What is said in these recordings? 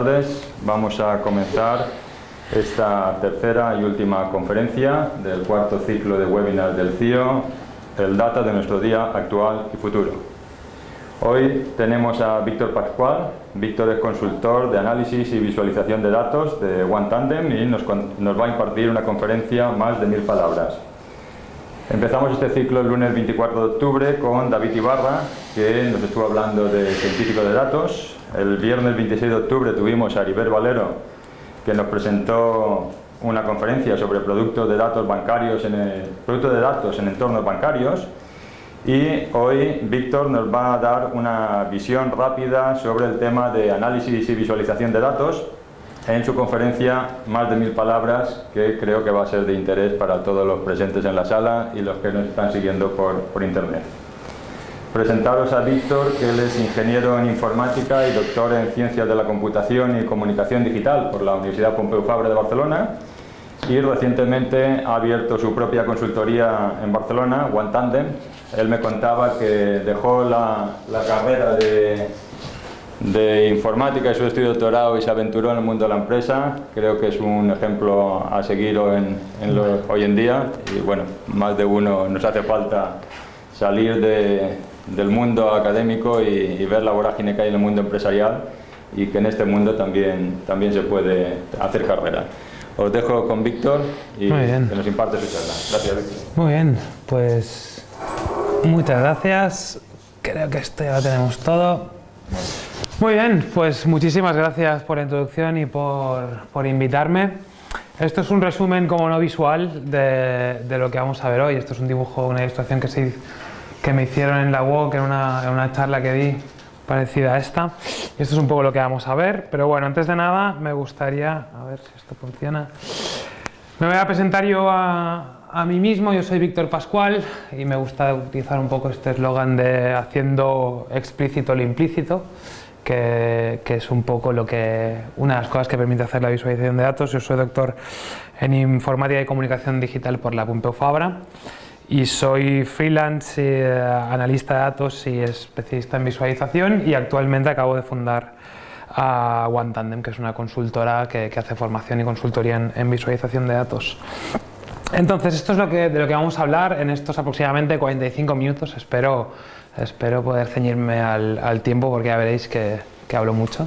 tardes. Vamos a comenzar esta tercera y última conferencia del cuarto ciclo de webinars del CIO, el Data de nuestro día actual y futuro. Hoy tenemos a Víctor Pascual. Víctor es consultor de análisis y visualización de datos de OneTandem y nos, nos va a impartir una conferencia más de mil palabras. Empezamos este ciclo el lunes 24 de octubre con David Ibarra, que nos estuvo hablando de científico de datos. El viernes 26 de octubre tuvimos a Ariber Valero, que nos presentó una conferencia sobre productos de datos bancarios en el, productos de datos en entornos bancarios. Y hoy Víctor nos va a dar una visión rápida sobre el tema de análisis y visualización de datos en su conferencia más de mil palabras que creo que va a ser de interés para todos los presentes en la sala y los que nos están siguiendo por, por internet. Presentaros a Víctor, que él es ingeniero en informática y doctor en ciencias de la computación y comunicación digital por la Universidad Pompeu Fabra de Barcelona y recientemente ha abierto su propia consultoría en Barcelona, OneTandem. Él me contaba que dejó la, la carrera de de informática y su estudio de doctorado y se aventuró en el mundo de la empresa. Creo que es un ejemplo a seguir en, hoy en día y bueno, más de uno nos hace falta salir del mundo académico y, ver la vorágine que hay en el mundo empresarial y que en este mundo también, también se puede hacer carrera. Os dejo con Víctor y que nos imparte su charla. Gracias, Víctor. Muy bien, pues muchas gracias. Creo que esto ya lo tenemos todo. Muy bien, pues muchísimas gracias por la introducción y por, invitarme. Esto es un resumen como no visual de, lo que vamos a ver hoy. Esto es un dibujo, una ilustración que, se, que me hicieron en la WOC en una, en una charla que di parecida a esta. Y esto es un poco lo que vamos a ver. Pero bueno, antes de nada me gustaría... A ver si esto funciona. Me voy a presentar yo a, a mí mismo. Yo soy Víctor Pascual y me gusta utilizar un poco este eslogan de haciendo explícito lo implícito que, es un poco lo que, una de las cosas que permite hacer la visualización de datos. Yo soy doctor en informática y comunicación digital por la Pompeu Fabra y soy freelance, eh, analista de datos y especialista en visualización y actualmente acabo de fundar a OneTandem, que es una consultora que, hace formación y consultoría en, visualización de datos. Entonces, esto es lo que, de lo que vamos a hablar en estos aproximadamente 45 minutos. Espero Espero poder ceñirme al, tiempo porque ya veréis que, hablo mucho.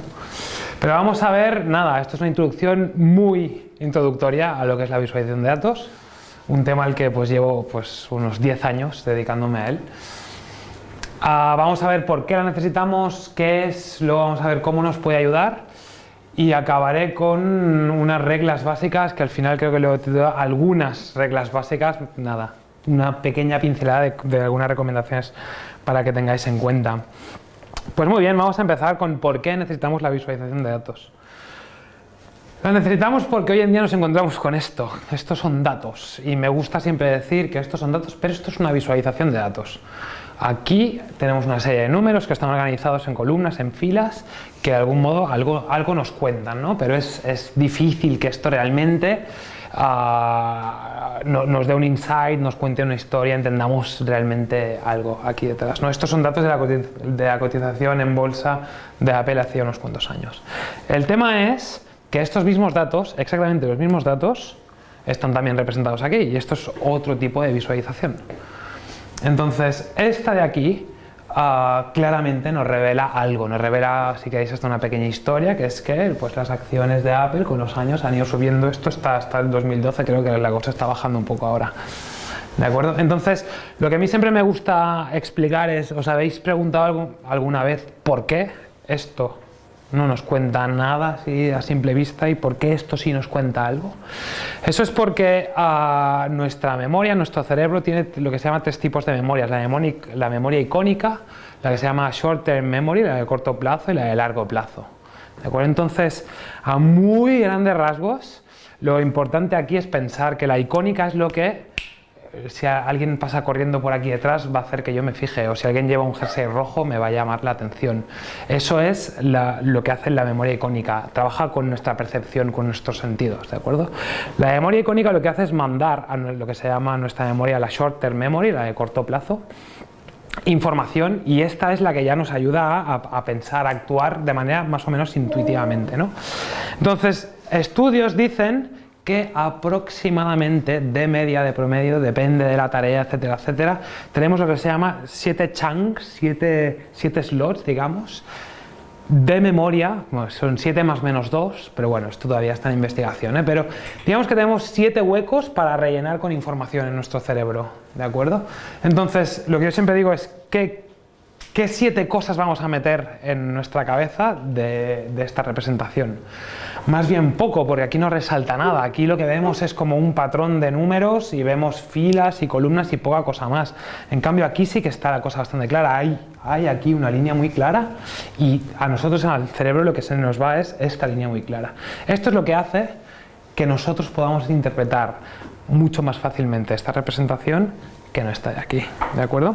Pero vamos a ver, nada, esto es una introducción muy introductoria a lo que es la visualización de datos, un tema al que pues llevo pues, unos 10 años dedicándome a él. Ah, vamos a ver por qué la necesitamos, qué es, luego vamos a ver cómo nos puede ayudar y acabaré con unas reglas básicas que al final creo que le he algunas reglas básicas, nada, una pequeña pincelada de algunas recomendaciones para que tengáis en cuenta. Pues muy bien, vamos a empezar con por qué necesitamos la visualización de datos. La necesitamos porque hoy en día nos encontramos con esto. Estos son datos y me gusta siempre decir que estos son datos, pero esto es una visualización de datos. Aquí tenemos una serie de números que están organizados en columnas, en filas, que de algún modo algo, algo nos cuentan, ¿no? pero es, es difícil que esto realmente nos dé un insight, nos cuente una historia, entendamos realmente algo aquí detrás. ¿no? Estos son datos de la, de la cotización en bolsa de Apple hace unos cuantos años. El tema es que estos mismos datos, exactamente los mismos datos, están también representados aquí y esto es otro tipo de visualización. Entonces, esta de aquí Ah, claramente nos revela algo, nos revela, si queréis, hasta una pequeña historia, que es que pues, las acciones de Apple con los años han ido subiendo, esto está hasta el 2012, creo que la cosa está bajando un poco ahora. ¿De acuerdo? Entonces, lo que a mí siempre me gusta explicar es, ¿os habéis preguntado alguna vez por qué esto no nos cuenta nada a simple vista y por qué esto sí nos cuenta algo. Eso es porque ah, nuestra memoria, nuestro cerebro tiene lo que se llama tres tipos de memorias, la memoria, la memoria icónica, la que se llama short term memory, la de corto plazo y la de largo plazo. ¿De? Entonces, a muy grandes rasgos, lo importante aquí es pensar que la icónica es lo que si alguien pasa corriendo por aquí detrás va a hacer que yo me fije o si alguien lleva un jersey rojo me va a llamar la atención. Eso es lo que hace la memoria icónica, trabaja con nuestra percepción, con nuestros sentidos, ¿de acuerdo? La memoria icónica lo que hace es mandar a lo que se llama nuestra memoria la short term memory, la de corto plazo, información y esta es la que ya nos ayuda a, pensar, a actuar de manera más o menos intuitivamente. ¿no? Entonces, estudios dicen que aproximadamente de media, de promedio, depende de la tarea, etcétera, etcétera, tenemos lo que se llama 7 chunks, 7 slots, digamos, de memoria, son 7 más menos 2, pero bueno, esto todavía está en investigación, ¿eh? pero digamos que tenemos 7 huecos para rellenar con información en nuestro cerebro, ¿de acuerdo? Entonces, lo que yo siempre digo es, ¿qué, qué 7 cosas vamos a meter en nuestra cabeza de, esta representación? Más bien poco, porque aquí no resalta nada. Aquí lo que vemos es como un patrón de números y vemos filas y columnas y poca cosa más. En cambio aquí sí que está la cosa bastante clara. Hay, hay aquí una línea muy clara y a nosotros al cerebro lo que se nos va es esta línea muy clara. Esto es lo que hace que nosotros podamos interpretar mucho más fácilmente esta representación que no está de aquí. ¿De acuerdo?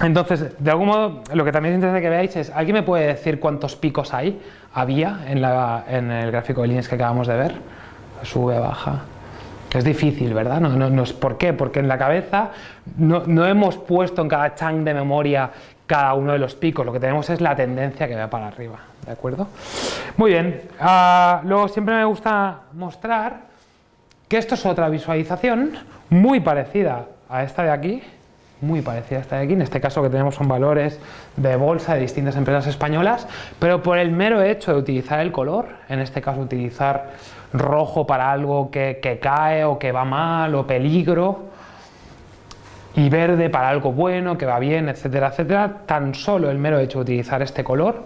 Entonces, de algún modo, lo que también es interesante que veáis es, ¿alguien me puede decir cuántos picos hay, había en, el gráfico de líneas que acabamos de ver? Sube, baja. Es difícil, ¿verdad? No, no, es, ¿Por qué? Porque en la cabeza no, hemos puesto en cada chunk de memoria cada uno de los picos, lo que tenemos es la tendencia que va para arriba, ¿de acuerdo? Muy bien, ah, luego siempre me gusta mostrar que esto es otra visualización muy parecida a esta de aquí, muy parecida a esta de aquí, en este caso que tenemos son valores de bolsa de distintas empresas españolas, pero por el mero hecho de utilizar el color, en este caso utilizar rojo para algo que, que cae o que va mal o peligro, y verde para algo bueno, que va bien, etcétera, etcétera, tan solo el mero hecho de utilizar este color,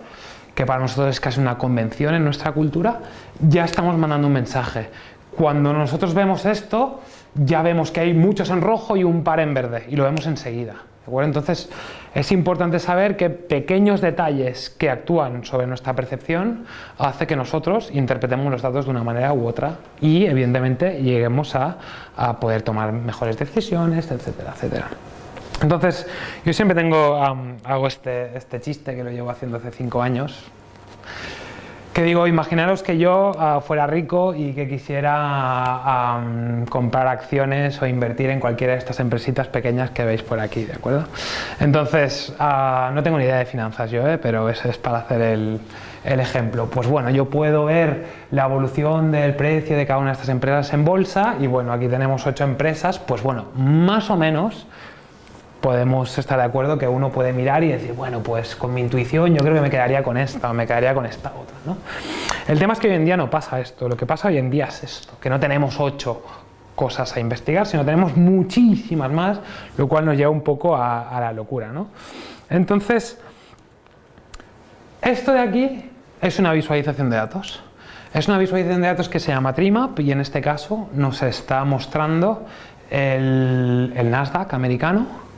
que para nosotros es casi una convención en nuestra cultura, ya estamos mandando un mensaje. Cuando nosotros vemos esto, ya vemos que hay muchos en rojo y un par en verde, y lo vemos enseguida. Entonces, es importante saber que pequeños detalles que actúan sobre nuestra percepción hace que nosotros interpretemos los datos de una manera u otra y, evidentemente, lleguemos a, poder tomar mejores decisiones, etcétera, etcétera. Entonces, yo siempre tengo, hago este, este chiste que lo llevo haciendo hace cinco años, que digo, imaginaros que yo ah, fuera rico y que quisiera comprar acciones o invertir en cualquiera de estas empresitas pequeñas que veis por aquí, ¿de acuerdo? Entonces, ah, no tengo ni idea de finanzas yo, ¿eh? pero es, es para hacer el, el, ejemplo. Pues bueno, yo puedo ver la evolución del precio de cada una de estas empresas en bolsa y bueno, aquí tenemos ocho empresas, pues bueno, más o menos podemos estar de acuerdo que uno puede mirar y decir, bueno, pues con mi intuición yo creo que me quedaría con esta o me quedaría con esta otra. ¿no? El tema es que hoy en día no pasa esto, lo que pasa hoy en día es esto, que no tenemos ocho cosas a investigar, sino tenemos muchísimas más, lo cual nos lleva un poco a, la locura. ¿no? Entonces, esto de aquí es una visualización de datos. Es una visualización de datos que se llama Trimap y en este caso nos está mostrando el, el Nasdaq americano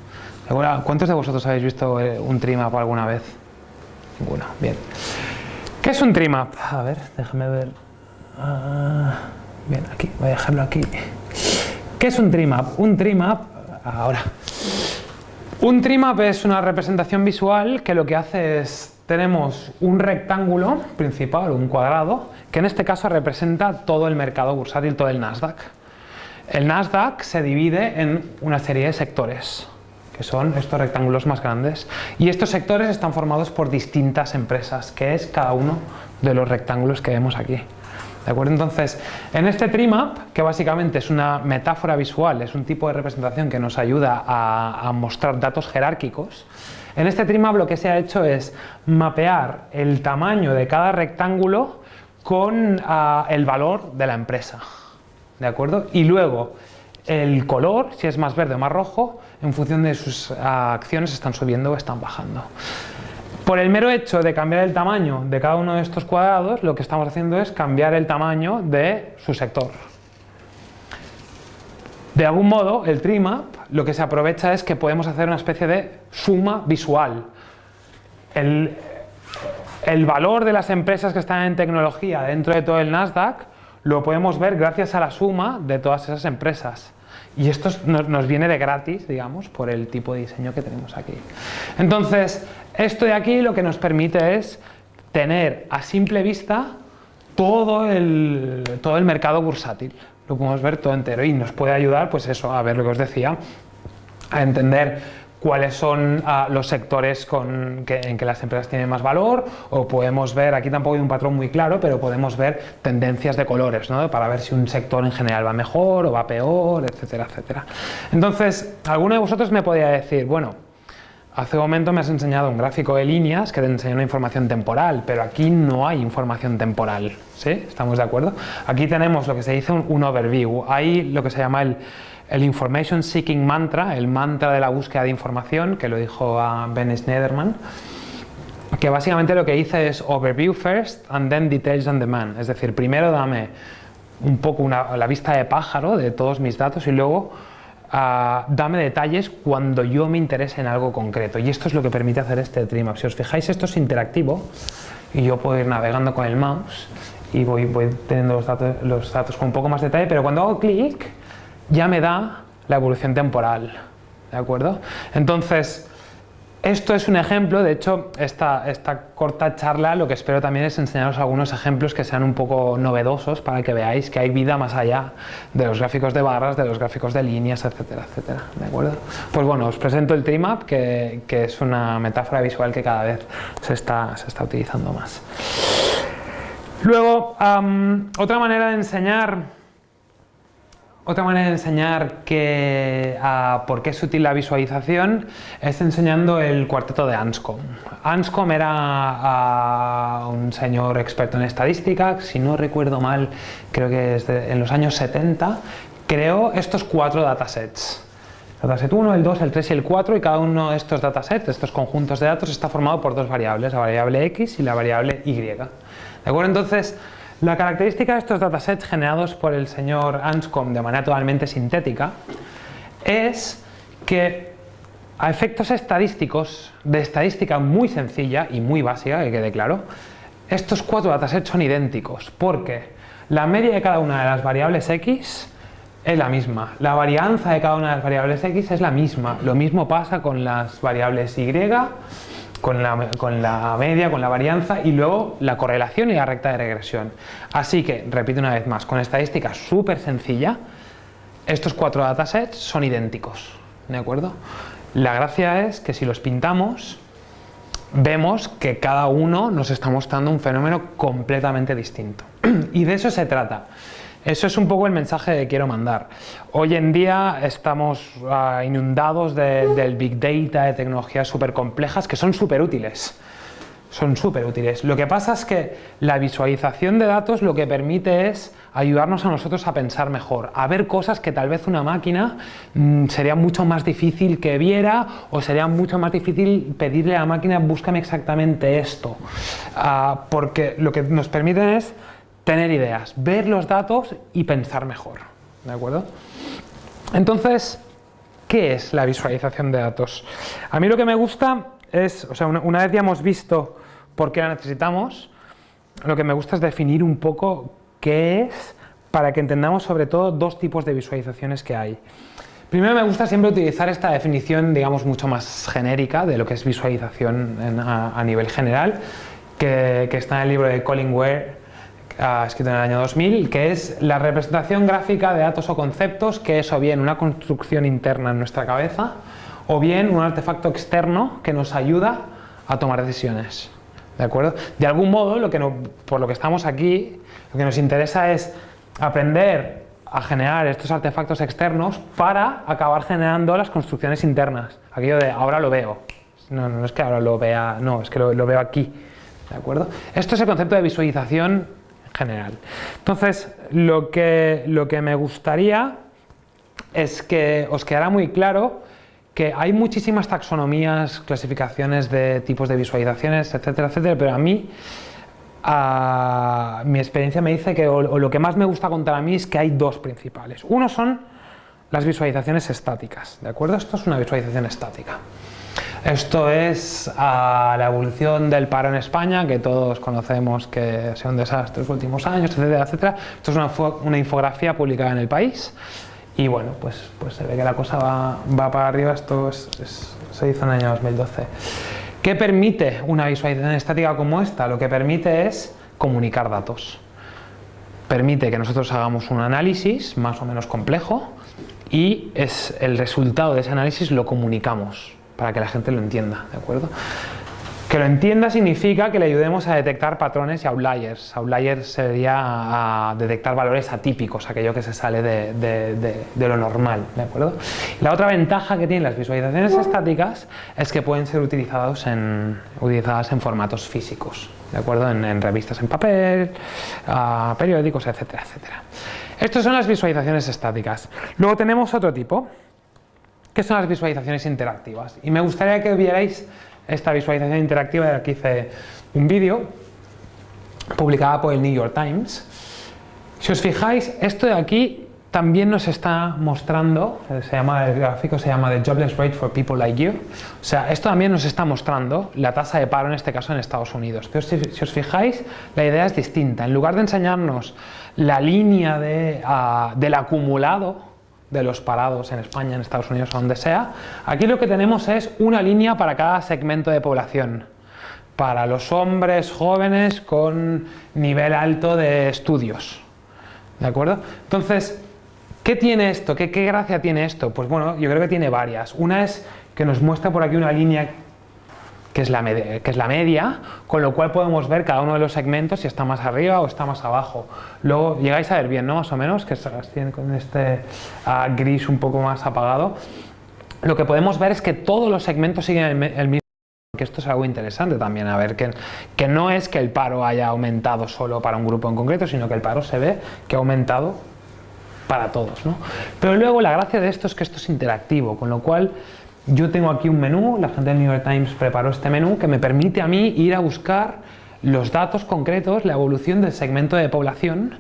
¿Cuántos de vosotros habéis visto eh, un trimap alguna vez? Ninguno, bien. ¿Qué es un trimap? A ver, déjame ver. Ah, bien, aquí, voy a dejarlo aquí. ¿Qué es un trimap? Un trimap, ahora. Un trimap es una representación visual que lo que hace es, tenemos un rectángulo principal, un cuadrado, que en este caso representa todo el mercado bursátil, todo el Nasdaq. El Nasdaq se divide en una serie de sectores que son estos rectángulos más grandes. Y estos sectores están formados por distintas empresas, que es cada uno de los rectángulos que vemos aquí. ¿De acuerdo? Entonces, en este trimap, que básicamente es una metáfora visual, es un tipo de representación que nos ayuda a, mostrar datos jerárquicos, en este trimap lo que se ha hecho es mapear el tamaño de cada rectángulo con ah, el valor de la empresa. ¿De acuerdo? Y luego, el color, si es más verde o más rojo, en función de sus acciones están subiendo o están bajando. Por el mero hecho de cambiar el tamaño de cada uno de estos cuadrados, lo que estamos haciendo es cambiar el tamaño de su sector. De algún modo, el trimap lo que se aprovecha es que podemos hacer una especie de suma visual. El, el valor de las empresas que están en tecnología dentro de todo el Nasdaq lo podemos ver gracias a la suma de todas esas empresas. Y esto nos, viene de gratis, digamos, por el tipo de diseño que tenemos aquí. Entonces, esto de aquí lo que nos permite es tener a simple vista todo el, todo el mercado bursátil. Lo podemos ver todo entero y nos puede ayudar, pues eso, a ver lo que os decía, a entender cuáles son ah, los sectores en que las empresas tienen más valor o podemos ver, aquí tampoco hay un patrón muy claro, pero podemos ver tendencias de colores ¿no? para ver si un sector en general va mejor o va peor, etcétera, etcétera. Entonces, alguno de vosotros me podría decir, bueno, Hace un momento me has enseñado un gráfico de líneas que te enseña una información temporal, pero aquí no hay información temporal, ¿sí? ¿Estamos de acuerdo? Aquí tenemos lo que se dice un, overview, hay lo que se llama el, el, Information Seeking Mantra, el mantra de la búsqueda de información, que lo dijo a Ben Schneiderman, que básicamente lo que dice es overview first and then details on demand, es decir, primero dame un poco una, la vista de pájaro de todos mis datos y luego dame detalles cuando yo me interese en algo concreto. Y esto es lo que permite hacer este Trimap. Si os fijáis, esto es interactivo y yo puedo ir navegando con el mouse y voy, voy teniendo los datos, los datos con un poco más de detalle, pero cuando hago clic ya me da la evolución temporal. ¿De acuerdo? Entonces, esto es un ejemplo, de hecho, esta, esta, corta charla lo que espero también es enseñaros algunos ejemplos que sean un poco novedosos para que veáis que hay vida más allá de los gráficos de barras, de los gráficos de líneas, etcétera, etcétera. ¿De acuerdo? Pues bueno, os presento el Trimap, que, que es una metáfora visual que cada vez se está, se está utilizando más. Luego, otra manera de enseñar otra manera de enseñar que, por qué es útil la visualización es enseñando el cuarteto de Anscombe. Anscombe era un señor experto en estadística, si no recuerdo mal, creo que es en los años 70, creó estos cuatro datasets. Dataset 1, el 2, el 3 y el 4 y cada uno de estos datasets, estos conjuntos de datos, está formado por dos variables, la variable x y la variable y. ¿De acuerdo? Entonces, la característica de estos datasets generados por el señor Anscombe de manera totalmente sintética es que a efectos estadísticos, de estadística muy sencilla y muy básica, que quede claro, estos cuatro datasets son idénticos. Porque la media de cada una de las variables x es la misma, la varianza de cada una de las variables x es la misma, lo mismo pasa con las variables y, con la, media, con la varianza y luego la correlación y la recta de regresión. Así que, repito una vez más, con estadística súper sencilla, estos cuatro datasets son idénticos, ¿de acuerdo? La gracia es que si los pintamos, vemos que cada uno nos está mostrando un fenómeno completamente distinto. y de eso se trata. Eso es un poco el mensaje que quiero mandar. Hoy en día estamos ah, inundados del big data, de tecnologías súper complejas que son súper útiles. Son súper útiles. Lo que pasa es que la visualización de datos lo que permite es ayudarnos a nosotros a pensar mejor, a ver cosas que tal vez una máquina mm, sería mucho más difícil que viera o sería mucho más difícil pedirle a la máquina búscame exactamente esto. Ah, porque lo que nos permiten es tener ideas, ver los datos y pensar mejor. ¿De acuerdo? Entonces, ¿qué es la visualización de datos? A mí lo que me gusta es, o sea, una, vez ya hemos visto por qué la necesitamos, lo que me gusta es definir un poco qué es para que entendamos sobre todo dos tipos de visualizaciones que hay. Primero me gusta siempre utilizar esta definición, digamos, mucho más genérica de lo que es visualización a, nivel general, que, que, está en el libro de Colin Ware escrito en el año 2000, que es la representación gráfica de datos o conceptos, que es o bien una construcción interna en nuestra cabeza, o bien un artefacto externo que nos ayuda a tomar decisiones. ¿De acuerdo? De algún modo, lo que por lo que estamos aquí, lo que nos interesa es aprender a generar estos artefactos externos para acabar generando las construcciones internas. Aquello de ahora lo veo. No, no es que ahora lo vea, no, es que lo, lo veo aquí. ¿De acuerdo? Esto es el concepto de visualización general. Entonces, lo que, lo que me gustaría es que os quedara muy claro que hay muchísimas taxonomías, clasificaciones de tipos de visualizaciones, etcétera, etcétera, pero a mí mi experiencia me dice que o, lo que más me gusta contar a mí es que hay dos principales. Uno son las visualizaciones estáticas, ¿de acuerdo? Esto es una visualización estática. Esto es la evolución del paro en España, que todos conocemos que ha sido un desastre los últimos años, etcétera, etcétera. Esto es una, infografía publicada en el país y bueno, pues, pues se ve que la cosa va, para arriba, esto se hizo en el año 2012. ¿Qué permite una visualización estática como esta? Lo que permite es comunicar datos. Permite que nosotros hagamos un análisis más o menos complejo y es el resultado de ese análisis lo comunicamos para que la gente lo entienda, ¿de acuerdo? Que lo entienda significa que le ayudemos a detectar patrones y outliers. Outliers sería a detectar valores atípicos, aquello que se sale de, lo normal, ¿de acuerdo? La otra ventaja que tienen las visualizaciones estáticas es que pueden ser utilizados en, utilizadas en formatos físicos, ¿de acuerdo? En, revistas en papel, periódicos, etcétera, etcétera. Estas son las visualizaciones estáticas. Luego tenemos otro tipo, que son las visualizaciones interactivas. Y me gustaría que vierais esta visualización interactiva de la que hice un vídeo publicada por el New York Times. Si os fijáis, esto de aquí también nos está mostrando, se llama, el gráfico se llama The Jobless Rate for People Like You, o sea, esto también nos está mostrando la tasa de paro en este caso en Estados Unidos. Pero si, os fijáis, la idea es distinta. En lugar de enseñarnos la línea de, ah, del acumulado, de los parados en España, en Estados Unidos o donde sea, aquí lo que tenemos es una línea para cada segmento de población. Para los hombres jóvenes con nivel alto de estudios. ¿De acuerdo? Entonces, ¿qué tiene esto? ¿Qué, ¿Qué gracia tiene esto? Pues bueno, yo creo que tiene varias. Una es que nos muestra por aquí una línea que es, la que es la media, con lo cual podemos ver cada uno de los segmentos si está más arriba o está más abajo. Luego llegáis a ver bien, ¿no? Más o menos, que tiene con este ah, gris un poco más apagado. Lo que podemos ver es que todos los segmentos siguen el, mismo que esto es algo interesante también, a ver, que, que no es que el paro haya aumentado solo para un grupo en concreto, sino que el paro se ve que ha aumentado para todos. ¿no? Pero luego la gracia de esto es que esto es interactivo, con lo cual yo tengo aquí un menú, la gente del New York Times preparó este menú que me permite a mí ir a buscar los datos concretos, la evolución del segmento de población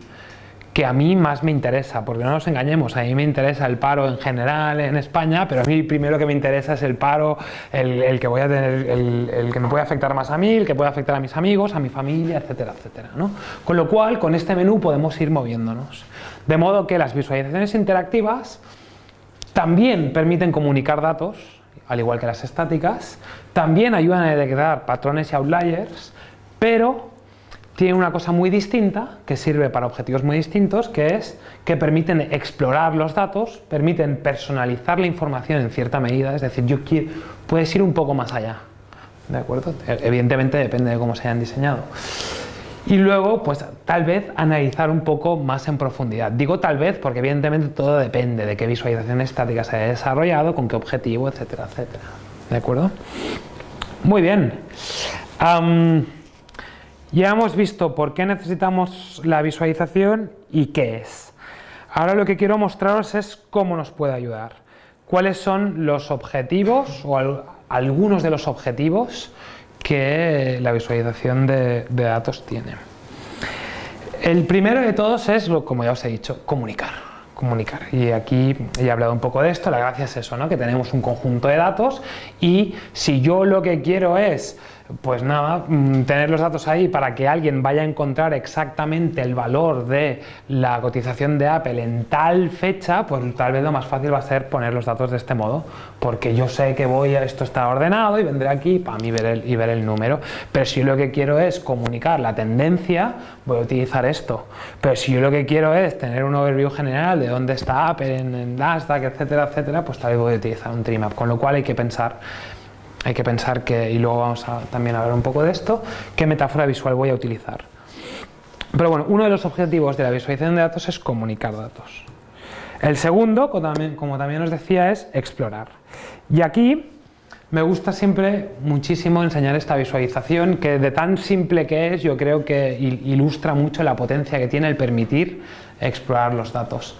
que a mí más me interesa, porque no nos engañemos, a mí me interesa el paro en general en España, pero a mí primero que me interesa es el paro, el, que voy me puede afectar más a mí, el que puede afectar a mis amigos, a mi familia, etcétera, etcétera. Con lo cual, con este menú podemos ir moviéndonos. De modo que las visualizaciones interactivas también permiten comunicar datos, al igual que las estáticas, también ayudan a detectar patrones y outliers, pero tienen una cosa muy distinta, que sirve para objetivos muy distintos, que es que permiten explorar los datos, permiten personalizar la información en cierta medida, es decir, yo quiero, puedes ir un poco más allá, ¿de acuerdo? Evidentemente depende de cómo se hayan diseñado y luego pues tal vez analizar un poco más en profundidad. Digo tal vez porque evidentemente todo depende de qué visualización estática se haya desarrollado, con qué objetivo, etcétera, etcétera. ¿De acuerdo? Muy bien. ya hemos visto por qué necesitamos la visualización y qué es. Ahora lo que quiero mostraros es cómo nos puede ayudar. Cuáles son los objetivos o algunos de los objetivos que la visualización de, datos tiene. El primero de todos es, como ya os he dicho, comunicar comunicar. Y aquí he hablado un poco de esto, la gracia es eso, ¿no? que tenemos un conjunto de datos y si yo lo que quiero es pues nada, mm, tener los datos ahí para que alguien vaya a encontrar exactamente el valor de la cotización de Apple en tal fecha, pues tal vez lo más fácil va a ser poner los datos de este modo, porque yo sé que voy a, esto está ordenado y vendré aquí para mí ver el, y ver el número. Pero si lo que quiero es comunicar la tendencia, voy a utilizar esto. Pero si yo lo que quiero es tener un overview general de dónde está Apple en, en Nasdaq, etcétera, etcétera, pues tal vez voy a utilizar un trimap, con lo cual hay que pensar hay que pensar que, y luego vamos a también hablar un poco de esto, qué metáfora visual voy a utilizar. Pero bueno, uno de los objetivos de la visualización de datos es comunicar datos. El segundo, como también, como también os decía, es explorar. Y aquí me gusta siempre muchísimo enseñar esta visualización que de tan simple que es, yo creo que ilustra mucho la potencia que tiene el permitir explorar los datos.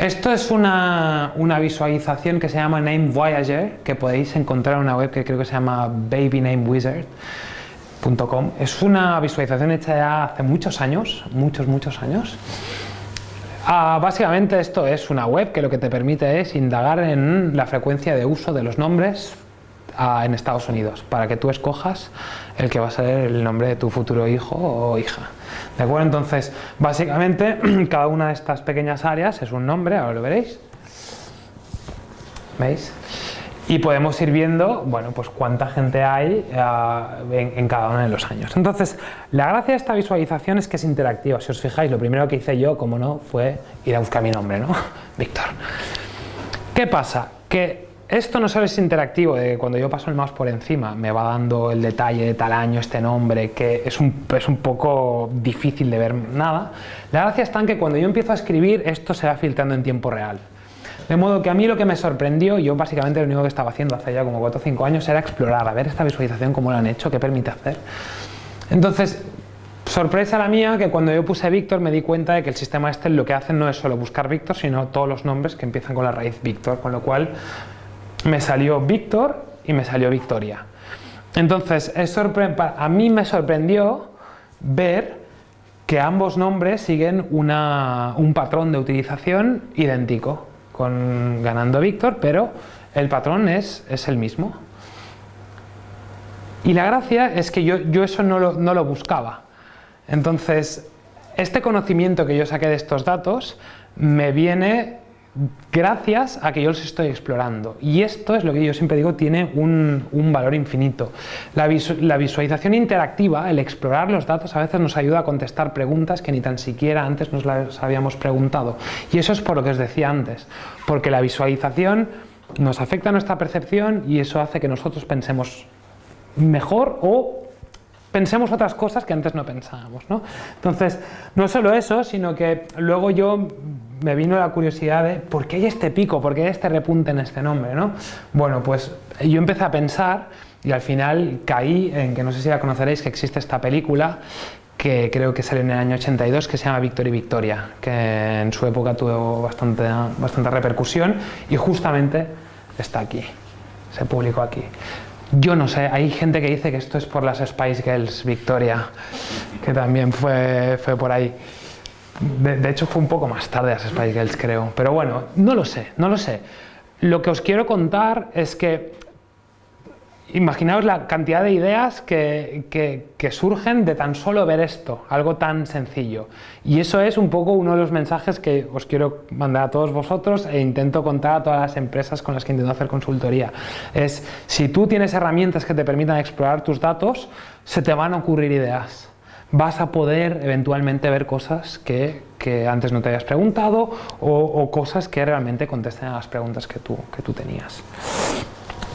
Esto es una, visualización que se llama Name Voyager, que podéis encontrar en una web que creo que se llama babynamewizard.com. Es una visualización hecha ya hace muchos años, muchos, muchos años. Ah, básicamente esto es una web que lo que te permite es indagar en la frecuencia de uso de los nombres ah, en Estados Unidos, para que tú escojas el que va a ser el nombre de tu futuro hijo o hija. ¿De acuerdo? Entonces, básicamente, cada una de estas pequeñas áreas es un nombre, ahora lo veréis. ¿Veis? Y podemos ir viendo, bueno, pues cuánta gente hay eh, en, cada uno de los años. Entonces, la gracia de esta visualización es que es interactiva. Si os fijáis, lo primero que hice yo, como no, fue ir a buscar mi nombre, ¿no? Víctor. ¿Qué pasa? Que esto no solo es interactivo, de cuando yo paso el mouse por encima me va dando el detalle de tal año, este nombre, que es un, es un poco difícil de ver nada. La gracia está en que cuando yo empiezo a escribir esto se va filtrando en tiempo real. De modo que a mí lo que me sorprendió, yo básicamente lo único que estaba haciendo hace ya como 4 o 5 años era explorar, a ver esta visualización, cómo lo han hecho, qué permite hacer. Entonces, sorpresa la mía que cuando yo puse Víctor me di cuenta de que el sistema este lo que hace no es solo buscar Víctor, sino todos los nombres que empiezan con la raíz Víctor, con lo cual me salió Víctor y me salió Victoria. Entonces, a mí me sorprendió ver que ambos nombres siguen un patrón de utilización idéntico, con, ganando Víctor, pero el patrón es, es, el mismo. Y la gracia es que yo, yo eso no lo, no lo buscaba. Entonces, este conocimiento que yo saqué de estos datos me viene gracias a que yo los estoy explorando. Y esto es lo que yo siempre digo, tiene un, valor infinito. La, visualización interactiva, el explorar los datos, a veces nos ayuda a contestar preguntas que ni tan siquiera antes nos las habíamos preguntado. Y eso es por lo que os decía antes, porque la visualización nos afecta nuestra percepción y eso hace que nosotros pensemos mejor o pensemos otras cosas que antes no pensábamos. ¿no? Entonces, no solo eso, sino que luego yo me vino la curiosidad de ¿por qué hay este pico? ¿por qué hay este repunte en este nombre? ¿no? Bueno, pues yo empecé a pensar y al final caí en que no sé si la conoceréis, que existe esta película que creo que salió en el año 82, que se llama Victor y Victoria, que en su época tuvo bastante, bastante repercusión y justamente está aquí, se publicó aquí. Yo no sé, hay gente que dice que esto es por las Spice Girls Victoria, que también fue, fue por ahí. De, hecho fue un poco más tarde las Spice Girls creo, pero bueno, no lo sé, no lo sé. Lo que os quiero contar es que imaginaos la cantidad de ideas que, que, surgen de tan solo ver esto, algo tan sencillo. Y eso es un poco uno de los mensajes que os quiero mandar a todos vosotros e intento contar a todas las empresas con las que intento hacer consultoría. Es, si tú tienes herramientas que te permitan explorar tus datos, se te van a ocurrir ideas vas a poder eventualmente ver cosas que, antes no te habías preguntado o, cosas que realmente contesten a las preguntas que tú, que tú tenías.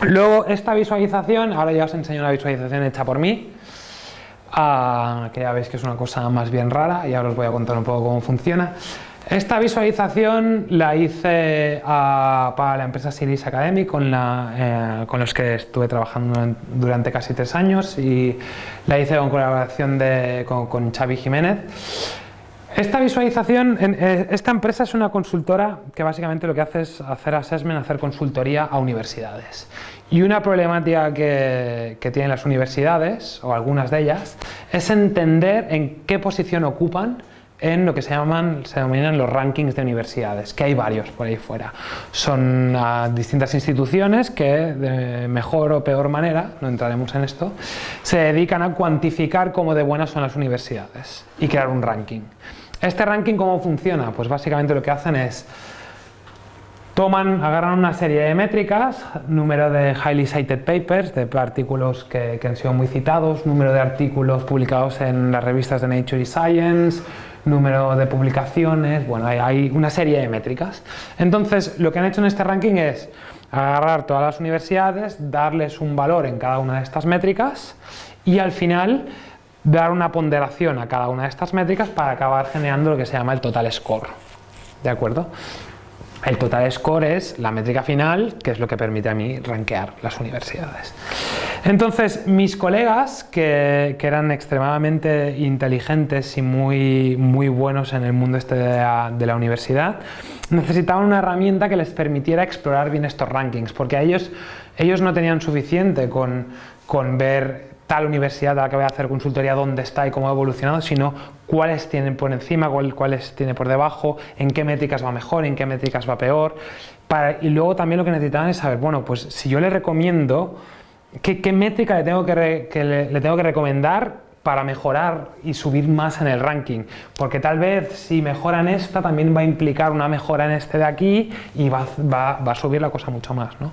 Luego, esta visualización, ahora ya os enseño una visualización hecha por mí, ah, que ya veis que es una cosa más bien rara y ahora os voy a contar un poco cómo funciona. Esta visualización la hice para la empresa Series Academy con, la, eh, con, los que estuve trabajando durante casi tres años y la hice con colaboración de, con, Xavi Jiménez. Esta visualización, eh, esta empresa es una consultora que básicamente lo que hace es hacer assessment, hacer consultoría a universidades. Y una problemática que, tienen las universidades, o algunas de ellas, es entender en qué posición ocupan en lo que se llaman, se denominan los rankings de universidades, que hay varios por ahí fuera. Son ah, distintas instituciones que de mejor o peor manera, no entraremos en esto, se dedican a cuantificar cómo de buenas son las universidades y crear un ranking. ¿Este ranking cómo funciona? Pues básicamente lo que hacen es toman, agarran una serie de métricas, número de highly cited papers, de artículos que, que han sido muy citados, número de artículos publicados en las revistas de Nature y Science, número de publicaciones, bueno, hay, una serie de métricas. Entonces, lo que han hecho en este ranking es agarrar todas las universidades, darles un valor en cada una de estas métricas y al final dar una ponderación a cada una de estas métricas para acabar generando lo que se llama el total score. ¿De acuerdo? El total score es la métrica final, que es lo que permite a mí rankear las universidades. Entonces, mis colegas, que, eran extremadamente inteligentes y muy, muy buenos en el mundo este de la, universidad, necesitaban una herramienta que les permitiera explorar bien estos rankings, porque ellos, ellos no tenían suficiente con, con ver tal universidad a la que voy a hacer consultoría dónde está y cómo ha evolucionado, sino cuáles tienen por encima, cuáles tiene por debajo, en qué métricas va mejor, en qué métricas va peor. y luego también lo que necesitaban es saber, bueno, pues si yo le recomiendo, ¿qué, métrica le tengo que, le tengo que recomendar para mejorar y subir más en el ranking, porque tal vez si mejoran esta también va a implicar una mejora en este de aquí y va, a subir la cosa mucho más. ¿no?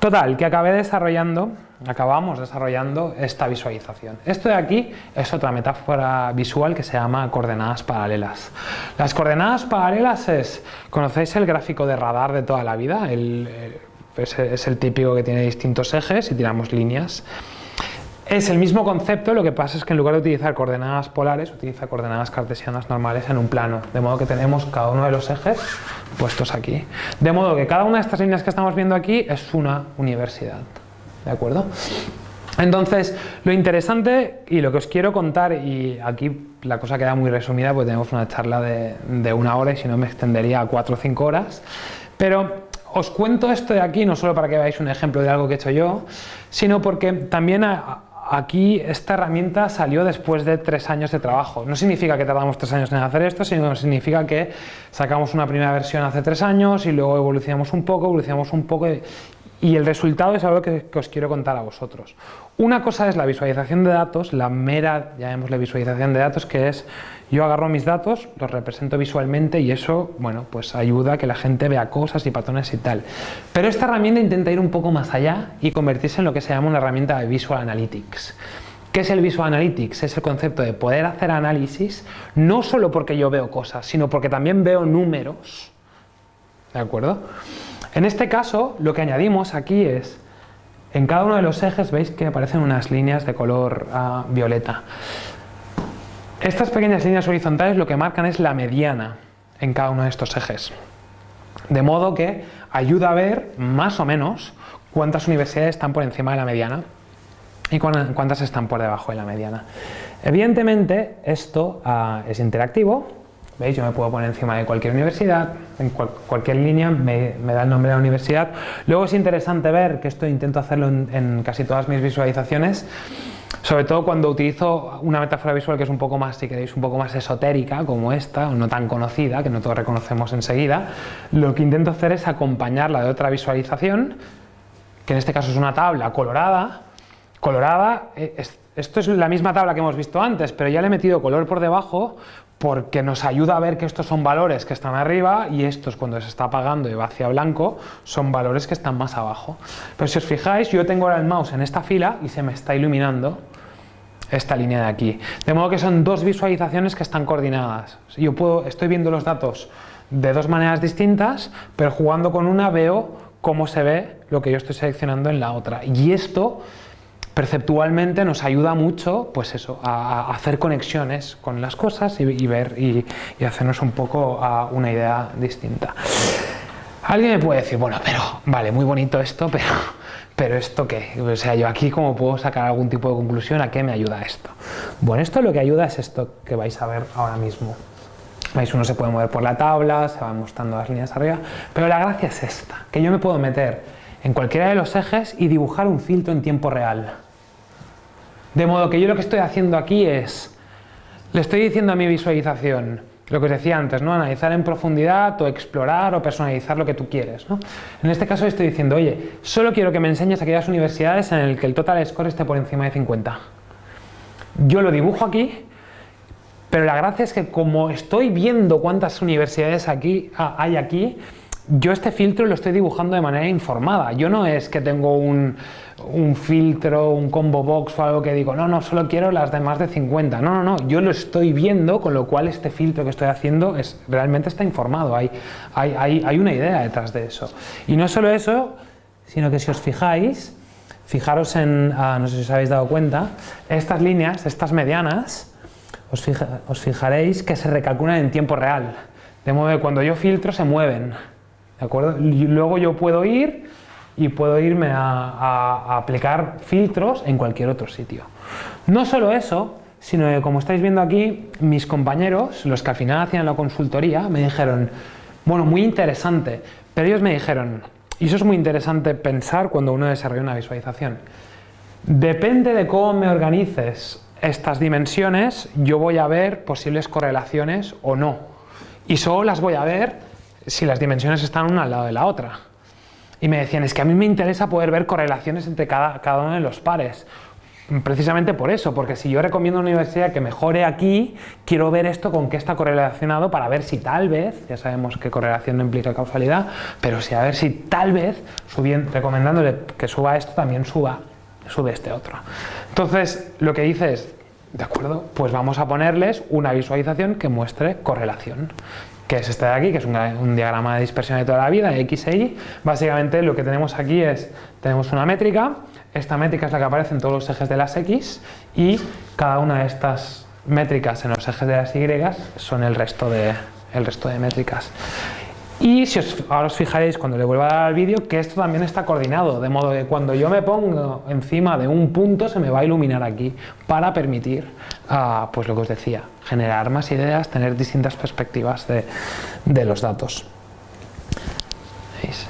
Total, que acabé desarrollando, acabamos desarrollando esta visualización. Esto de aquí es otra metáfora visual que se llama coordenadas paralelas. Las coordenadas paralelas es, ¿conocéis el gráfico de radar de toda la vida? el pues es el típico que tiene distintos ejes y tiramos líneas. Es el mismo concepto, lo que pasa es que en lugar de utilizar coordenadas polares, utiliza coordenadas cartesianas normales en un plano, de modo que tenemos cada uno de los ejes puestos aquí. De modo que cada una de estas líneas que estamos viendo aquí es una universidad. ¿De acuerdo? Entonces, lo interesante y lo que os quiero contar, y aquí la cosa queda muy resumida porque tenemos una charla de, una hora y si no me extendería a cuatro o cinco horas, pero os cuento esto de aquí no solo para que veáis un ejemplo de algo que he hecho yo, sino porque también aquí esta herramienta salió después de tres años de trabajo. No significa que tardamos tres años en hacer esto, sino que significa que sacamos una primera versión hace tres años y luego evolucionamos un poco, evolucionamos un poco y el resultado es algo que, os quiero contar a vosotros. Una cosa es la visualización de datos, la mera, llamémosle visualización de datos, que es yo agarro mis datos, los represento visualmente y eso, bueno, pues ayuda a que la gente vea cosas y patrones y tal. Pero esta herramienta intenta ir un poco más allá y convertirse en lo que se llama una herramienta de Visual Analytics. ¿Qué es el Visual Analytics? Es el concepto de poder hacer análisis no solo porque yo veo cosas, sino porque también veo números. ¿De acuerdo? En este caso, lo que añadimos aquí es, en cada uno de los ejes veis que aparecen unas líneas de color ah, violeta. Estas pequeñas líneas horizontales lo que marcan es la mediana en cada uno de estos ejes. De modo que ayuda a ver, más o menos, cuántas universidades están por encima de la mediana y cuántas están por debajo de la mediana. Evidentemente, esto ah, es interactivo, ¿Veis? Yo me puedo poner encima de cualquier universidad, en cualquier línea me, da el nombre de la universidad. Luego es interesante ver, que esto intento hacerlo en, casi todas mis visualizaciones, sobre todo cuando utilizo una metáfora visual que es un poco más, si queréis, un poco más esotérica, como esta, o no tan conocida, que no todos reconocemos enseguida, lo que intento hacer es acompañarla de otra visualización, que en este caso es una tabla colorada, colorada, eh, esto es la misma tabla que hemos visto antes, pero ya le he metido color por debajo porque nos ayuda a ver que estos son valores que están arriba y estos cuando se está apagando y va hacia blanco son valores que están más abajo. Pero si os fijáis, yo tengo ahora el mouse en esta fila y se me está iluminando esta línea de aquí. De modo que son dos visualizaciones que están coordinadas. Yo puedo, estoy viendo los datos de dos maneras distintas, pero jugando con una veo cómo se ve lo que yo estoy seleccionando en la otra. Y esto perceptualmente nos ayuda mucho pues eso, a, hacer conexiones con las cosas y, ver y, hacernos un poco a una idea distinta. Alguien me puede decir, bueno, pero vale, muy bonito esto, pero, pero ¿esto qué? O sea, yo aquí cómo puedo sacar algún tipo de conclusión, ¿a qué me ayuda esto? Bueno, esto lo que ayuda es esto que vais a ver ahora mismo. ¿Veis? Uno se puede mover por la tabla, se van mostrando las líneas arriba, pero la gracia es esta, que yo me puedo meter en cualquiera de los ejes y dibujar un filtro en tiempo real. De modo que yo lo que estoy haciendo aquí es, le estoy diciendo a mi visualización, lo que os decía antes, ¿no? analizar en profundidad o explorar o personalizar lo que tú quieres. En este caso estoy diciendo, oye, solo quiero que me enseñes aquellas universidades en las que el total score esté por encima de 50. Yo lo dibujo aquí, pero la gracia es que como estoy viendo cuántas universidades aquí, ah, hay aquí, yo este filtro lo estoy dibujando de manera informada. Yo no es que tengo un, filtro, un combo box o algo que digo, no, no, solo quiero las de más de 50. No, no, no, yo lo estoy viendo, con lo cual este filtro que estoy haciendo es, realmente está informado. Hay, hay, hay una idea detrás de eso. Y no solo eso, sino que si os fijáis, fijaros en, ah, no sé si os habéis dado cuenta, estas líneas, estas medianas, os, os fijaréis que se recalculan en tiempo real. De modo que cuando yo filtro se mueven. ¿De acuerdo? Y luego yo puedo ir y puedo irme a, aplicar filtros en cualquier otro sitio. No solo eso, sino que como estáis viendo aquí, mis compañeros, los que al final hacían la consultoría, me dijeron, bueno, muy interesante, pero ellos me dijeron, y eso es muy interesante pensar cuando uno desarrolla una visualización, depende de cómo me organices estas dimensiones, yo voy a ver posibles correlaciones o no, y solo las voy a ver si las dimensiones están una al lado de la otra. Y me decían, es que a mí me interesa poder ver correlaciones entre cada, cada uno de los pares. Precisamente por eso, porque si yo recomiendo a una universidad que mejore aquí, quiero ver esto con qué está correlacionado para ver si tal vez, ya sabemos que correlación no implica causalidad, pero si a ver si tal vez, subiendo, recomendándole que suba esto, también suba, sube este otro. Entonces, lo que dice es, de acuerdo, pues vamos a ponerles una visualización que muestre correlación. Que es este de aquí, que es un, diagrama de dispersión de toda la vida, X e Y. Básicamente lo que tenemos aquí es, tenemos una métrica, esta métrica es la que aparece en todos los ejes de las X y cada una de estas métricas en los ejes de las Y son el resto de, el resto de métricas. Y si os, ahora os fijaréis cuando le vuelva a dar al vídeo que esto también está coordinado, de modo que cuando yo me pongo encima de un punto se me va a iluminar aquí para permitir, uh, pues lo que os decía, generar más ideas, tener distintas perspectivas de, de los datos. ¿Veis?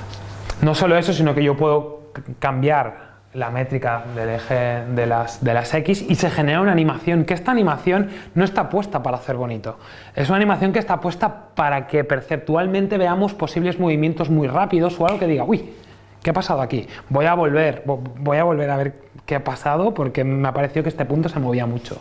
No solo eso, sino que yo puedo cambiar la métrica del eje de las, de las X y se genera una animación, que esta animación no está puesta para hacer bonito, es una animación que está puesta para que perceptualmente veamos posibles movimientos muy rápidos o algo que diga, uy, ¿qué ha pasado aquí? Voy a volver, voy a volver a ver qué ha pasado porque me ha parecido que este punto se movía mucho.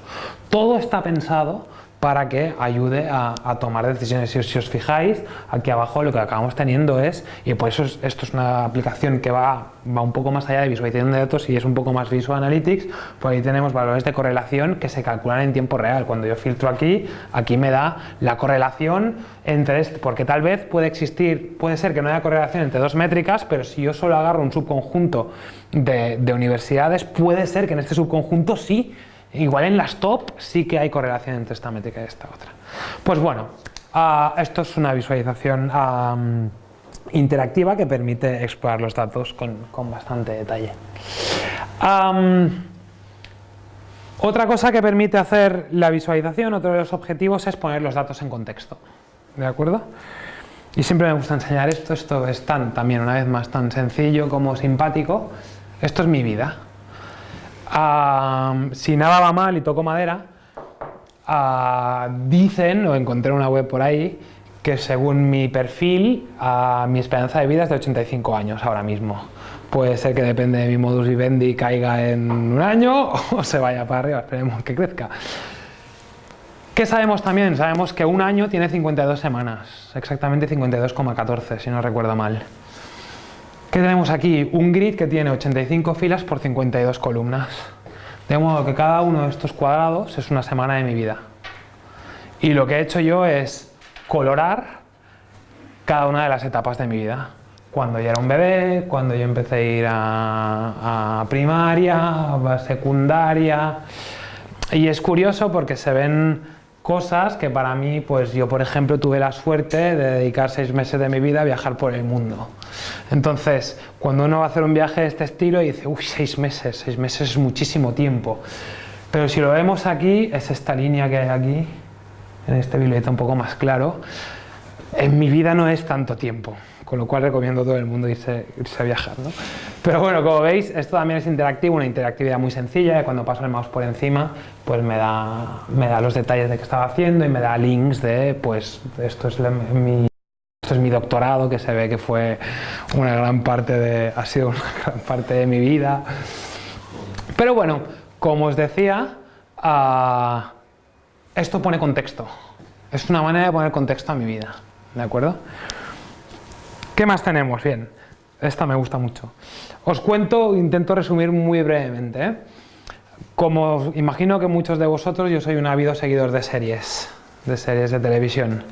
Todo está pensado para que ayude a, tomar decisiones. Si, os fijáis, aquí abajo lo que acabamos teniendo es, y por eso esto es una aplicación que va, un poco más allá de visualización de datos y es un poco más Visual Analytics, pues ahí tenemos valores de correlación que se calculan en tiempo real. Cuando yo filtro aquí, aquí me da la correlación entre, este, porque tal vez puede existir, puede ser que no haya correlación entre dos métricas, pero si yo solo agarro un subconjunto de universidades, puede ser que en este subconjunto sí Igual en las top sí que hay correlación entre esta métrica y esta otra. Pues bueno, ah, esto es una visualización interactiva que permite explorar los datos con, bastante detalle. otra cosa que permite hacer la visualización, otro de los objetivos es poner los datos en contexto. ¿De acuerdo? Y siempre me gusta enseñar esto, esto es tan, también una vez más tan sencillo como simpático. Esto es mi vida si nada va mal y toco madera, dicen, o encontré una web por ahí, que según mi perfil, mi esperanza de vida es de 85 años ahora mismo. Puede ser que depende de mi modus vivendi caiga en un año o se vaya para arriba, esperemos que crezca. ¿Qué sabemos también? Sabemos que un año tiene 52 semanas, exactamente 52,14 si no recuerdo mal. ¿Qué tenemos aquí? Un grid que tiene 85 filas por 52 columnas. De modo que cada uno de estos cuadrados es una semana de mi vida. Y lo que he hecho yo es colorar cada una de las etapas de mi vida. Cuando yo era un bebé, cuando yo empecé a ir a, a primaria, a secundaria... Y es curioso porque se ven cosas que para mí, pues yo por ejemplo tuve la suerte de dedicar seis meses de mi vida a viajar por el mundo. Entonces, cuando uno va a hacer un viaje de este estilo y dice, uy, seis meses, seis meses es muchísimo tiempo. Pero si lo vemos aquí, es esta línea que hay aquí, en este billete un poco más claro, en mi vida no es tanto tiempo con lo cual recomiendo a todo el mundo irse, a viajar. Pero bueno, como veis, esto también es interactivo, una interactividad muy sencilla, y cuando paso el mouse por encima, pues me da, me da los detalles de qué estaba haciendo y me da links de, pues, esto es mi... Esto es mi doctorado, que se ve que fue una gran parte de, ha sido una gran parte de mi vida. Pero bueno, como os decía, ah, esto pone contexto. Es una manera de poner contexto a mi vida, ¿de acuerdo? ¿Qué más tenemos? Bien, esta me gusta mucho. Os cuento, intento resumir muy brevemente. ¿eh? Como imagino que muchos de vosotros, yo soy un ávido seguidor de series, de series de televisión.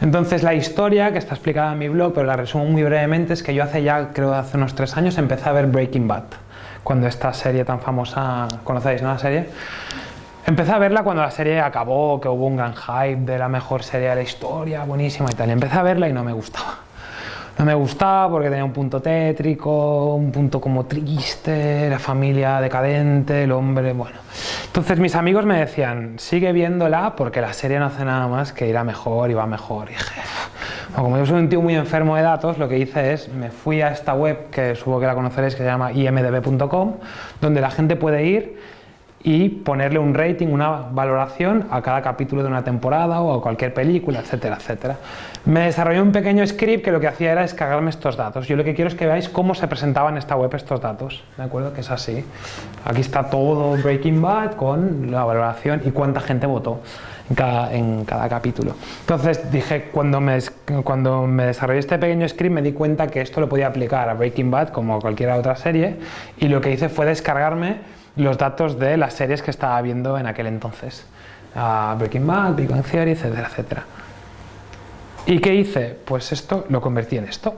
Entonces la historia, que está explicada en mi blog, pero la resumo muy brevemente, es que yo hace ya, creo hace unos tres años, empecé a ver Breaking Bad. Cuando esta serie tan famosa, ¿conocéis no la serie? Empecé a verla cuando la serie acabó, que hubo un gran hype de la mejor serie de la historia, buenísima y tal. Empecé a verla y no me gustaba. No me gustaba porque tenía un punto tétrico, un punto como triste, la familia decadente, el hombre, bueno. Entonces mis amigos me decían, sigue viéndola porque la serie no hace nada más que ir a mejor y va mejor. Y dije, como yo soy un tío muy enfermo de datos, lo que hice es, me fui a esta web que supongo que la conoceréis, que se llama imdb.com, donde la gente puede ir y ponerle un rating, una valoración a cada capítulo de una temporada o a cualquier película, etcétera, etcétera. Me desarrollé un pequeño script que lo que hacía era descargarme estos datos. Yo lo que quiero es que veáis cómo se presentaban en esta web estos datos, ¿de acuerdo? Que es así. Aquí está todo Breaking Bad con la valoración y cuánta gente votó en cada, en cada capítulo. Entonces dije, cuando me, cuando me desarrollé este pequeño script me di cuenta que esto lo podía aplicar a Breaking Bad como a cualquier otra serie y lo que hice fue descargarme los datos de las series que estaba viendo en aquel entonces. Breaking Bad, Big Bang Theory, etcétera, etcétera. ¿Y qué hice? Pues esto lo convertí en esto.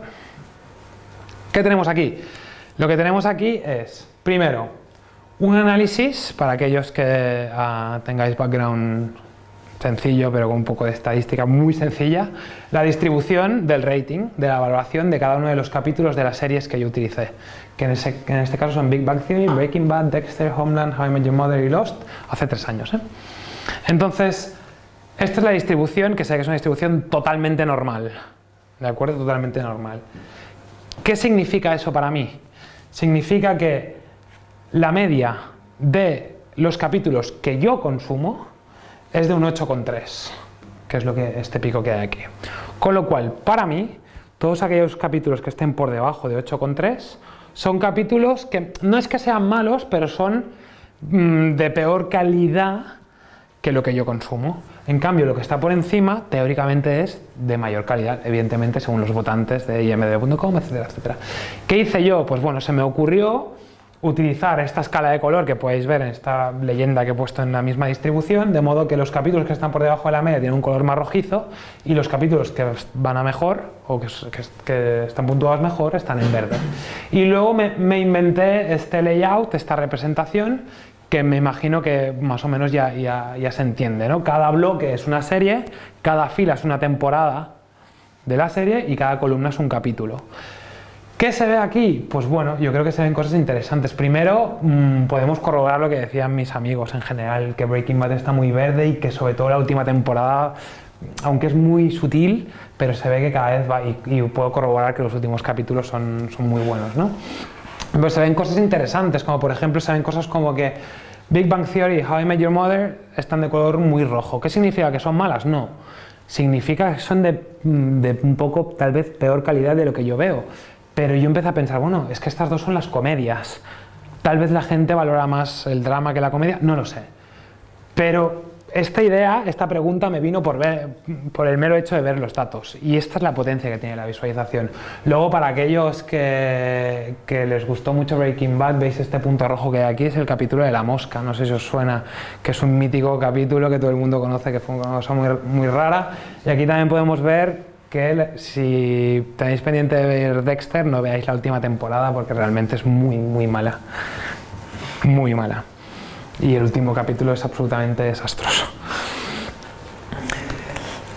¿Qué tenemos aquí? Lo que tenemos aquí es, primero, un análisis para aquellos que ah, tengáis background sencillo, pero con un poco de estadística muy sencilla, la distribución del rating, de la valoración de cada uno de los capítulos de las series que yo utilicé, que en, este caso son Big Bang Theory, Breaking Bad, Dexter, Homeland, How I Met Your Mother y Lost, hace tres años. ¿eh? Entonces, esta es la distribución, que sé que es una distribución totalmente normal, ¿de acuerdo? Totalmente normal. ¿Qué significa eso para mí? Significa que la media de los capítulos que yo consumo es de un 8,3, que es lo que este pico que hay aquí. Con lo cual, para mí, todos aquellos capítulos que estén por debajo de 8,3 son capítulos que no es que sean malos, pero son mm, de peor calidad que lo que yo consumo. En cambio, lo que está por encima, teóricamente, es de mayor calidad, evidentemente, según los votantes de imdb.com, etcétera, etcétera. ¿Qué hice yo? Pues bueno, se me ocurrió utilizar esta escala de color que podéis ver en esta leyenda que he puesto en la misma distribución, de modo que los capítulos que están por debajo de la media tienen un color más rojizo y los capítulos que van a mejor o que, están puntuados mejor están en verde. Y luego me, inventé este layout, esta representación, que me imagino que más o menos ya, ya se entiende. ¿no? Cada bloque es una serie, cada fila es una temporada de la serie y cada columna es un capítulo. ¿Qué se ve aquí? Pues bueno, yo creo que se ven cosas interesantes. Primero, mm, podemos corroborar lo que decían mis amigos en general, que Breaking Bad está muy verde y que sobre todo la última temporada, aunque es muy sutil, pero se ve que cada vez va, y, puedo corroborar que los últimos capítulos son, son muy buenos, ¿no? Pues se ven cosas interesantes, como por ejemplo se ven cosas como que Big Bang Theory y How I Met Your Mother están de color muy rojo. ¿Qué significa? ¿Que son malas? No. Significa que son de, de un poco, tal vez, peor calidad de lo que yo veo pero yo empecé a pensar, bueno, es que estas dos son las comedias. Tal vez la gente valora más el drama que la comedia, no lo sé. Pero esta idea, esta pregunta me vino por, el mero hecho de ver los datos y esta es la potencia que tiene la visualización. Luego para aquellos que, les gustó mucho Breaking Bad, veis este punto rojo que hay aquí, es el capítulo de la mosca, no sé si os suena, que es un mítico capítulo que todo el mundo conoce, que fue una cosa muy rara y aquí también podemos ver que si tenéis pendiente de ver Dexter no veáis la última temporada porque realmente es muy muy mala. Muy mala. Y el último capítulo es absolutamente desastroso.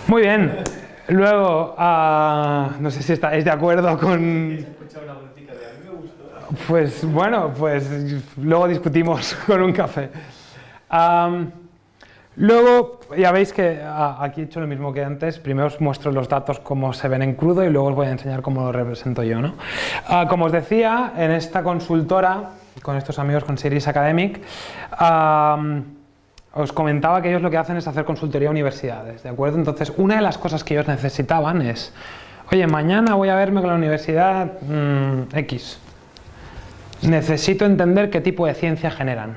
Muy bien. Luego uh, no sé si estáis de acuerdo con pues bueno pues luego discutimos con un café. Um, Luego, ya veis que ah, aquí he hecho lo mismo que antes, primero os muestro los datos como se ven en crudo y luego os voy a enseñar cómo lo represento yo. ¿no? Ah, como os decía, en esta consultora, con estos amigos con Series Academic, os comentaba que ellos lo que hacen es hacer consultoría a universidades, ¿de acuerdo? Entonces, una de las cosas que ellos necesitaban es, oye, mañana voy a verme con la universidad mm, X, necesito entender qué tipo de ciencia generan.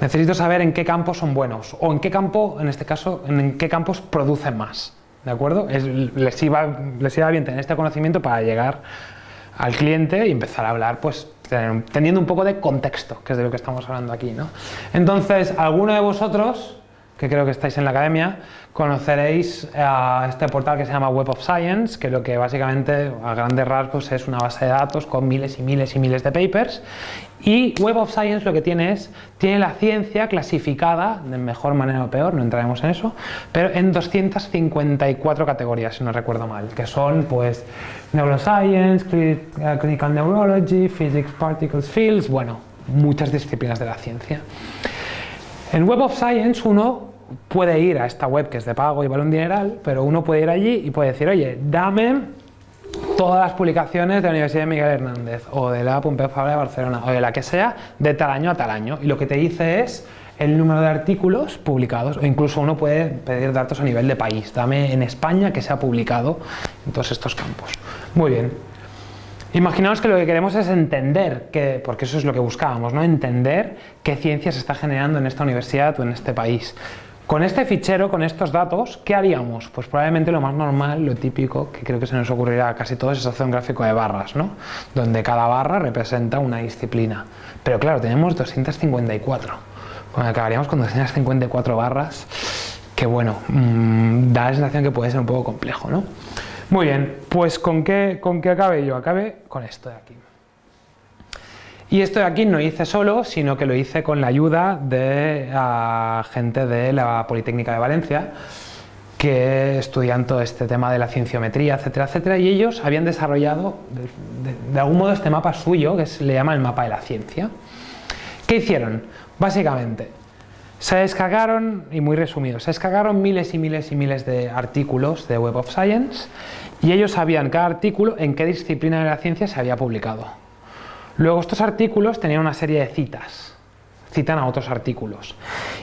Necesito saber en qué campos son buenos o en qué campo, en este caso, en qué campos producen más. ¿De acuerdo? les, iba, les iba bien tener este conocimiento para llegar al cliente y empezar a hablar, pues teniendo un poco de contexto, que es de lo que estamos hablando aquí. ¿no? Entonces, alguno de vosotros, que creo que estáis en la academia, conoceréis a este portal que se llama Web of Science, que lo que básicamente a grandes rasgos es una base de datos con miles y miles y miles de papers. Y Web of Science lo que tiene es, tiene la ciencia clasificada, de mejor manera o peor, no entraremos en eso, pero en 254 categorías, si no recuerdo mal, que son pues Neuroscience, Clinical Neurology, Physics, Particles, Fields, bueno, muchas disciplinas de la ciencia. En Web of Science uno puede ir a esta web que es de pago y vale un dineral, pero uno puede ir allí y puede decir, oye, dame todas las publicaciones de la Universidad de Miguel Hernández o de la Pompeu Fabra de Barcelona o de la que sea de tal año a tal año y lo que te dice es el número de artículos publicados o incluso uno puede pedir datos a nivel de país, dame en España que se ha publicado en todos estos campos. Muy bien. Imaginaos que lo que queremos es entender, que, porque eso es lo que buscábamos, ¿no? entender qué ciencia se está generando en esta universidad o en este país. Con este fichero, con estos datos, ¿qué haríamos? Pues probablemente lo más normal, lo típico, que creo que se nos ocurrirá a casi todos, es hacer un gráfico de barras, ¿no? Donde cada barra representa una disciplina. Pero claro, tenemos 254. Bueno, acabaríamos con 254 barras que bueno, mm, da la sensación que puede ser un poco complejo, ¿no? Muy bien, pues ¿con qué, con qué acabe yo? Acabe con esto de aquí. Y esto de aquí no hice solo, sino que lo hice con la ayuda de gente de la Politécnica de Valencia, que estudian todo este tema de la cienciometría, etcétera, etcétera, y ellos habían desarrollado de, algún modo este mapa suyo, que se le llama el mapa de la ciencia. ¿Qué hicieron? Básicamente, se descargaron, y muy resumido, se descargaron miles y miles y miles de artículos de Web of Science y ellos sabían cada artículo en qué disciplina de la ciencia se había publicado. Luego estos artículos tenían una serie de citas, citan a otros artículos.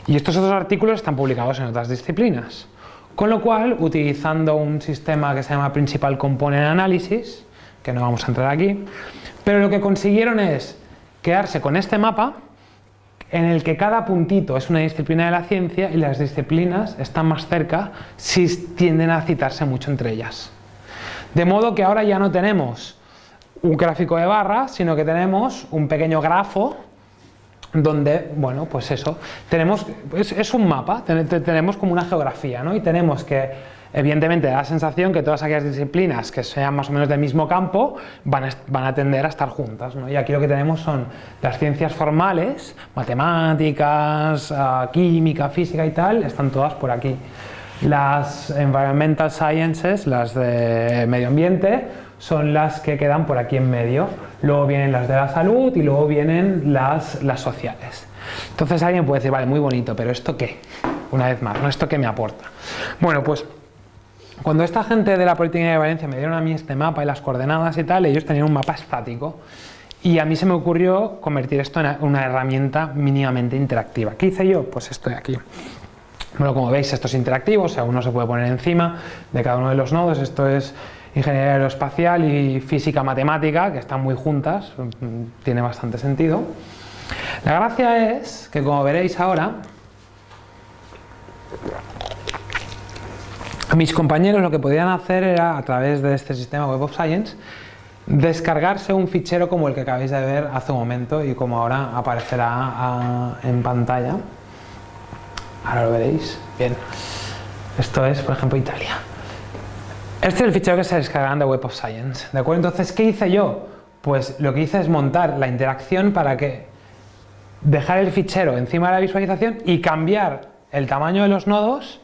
Y estos otros artículos están publicados en otras disciplinas. Con lo cual, utilizando un sistema que se llama Principal Component Analysis, que no vamos a entrar aquí, pero lo que consiguieron es quedarse con este mapa en el que cada puntito es una disciplina de la ciencia y las disciplinas están más cerca si tienden a citarse mucho entre ellas. De modo que ahora ya no tenemos un gráfico de barras, sino que tenemos un pequeño grafo donde, bueno, pues eso, tenemos, es, un mapa, tenemos como una geografía, ¿no? Y tenemos que, evidentemente, da la sensación que todas aquellas disciplinas que sean más o menos del mismo campo van a, van a tender a estar juntas, ¿no? Y aquí lo que tenemos son las ciencias formales, matemáticas, ah, química, física y tal, están todas por aquí. Las environmental sciences, las de medio ambiente, son las que quedan por aquí en medio. Luego vienen las de la salud y luego vienen las, las sociales. Entonces alguien puede decir, vale, muy bonito, pero ¿esto qué? Una vez más, ¿no? ¿Esto qué me aporta? Bueno, pues cuando esta gente de la Politécnica de Valencia me dieron a mí este mapa y las coordenadas y tal, ellos tenían un mapa estático. Y a mí se me ocurrió convertir esto en una herramienta mínimamente interactiva. ¿Qué hice yo? Pues esto de aquí. Bueno, como veis, esto es interactivo, o sea, uno se puede poner encima de cada uno de los nodos. Esto es ingeniería aeroespacial y física matemática, que están muy juntas, tiene bastante sentido. La gracia es que, como veréis ahora, mis compañeros lo que podían hacer era, a través de este sistema Web of Science, descargarse un fichero como el que acabáis de ver hace un momento y como ahora aparecerá ah, en pantalla. Ahora lo veréis. Bien. Esto es, por ejemplo, Italia. Este es el fichero que se descargan de Web of Science. ¿De acuerdo? Entonces, ¿qué hice yo? Pues lo que hice es montar la interacción para que dejar el fichero encima de la visualización y cambiar el tamaño de los nodos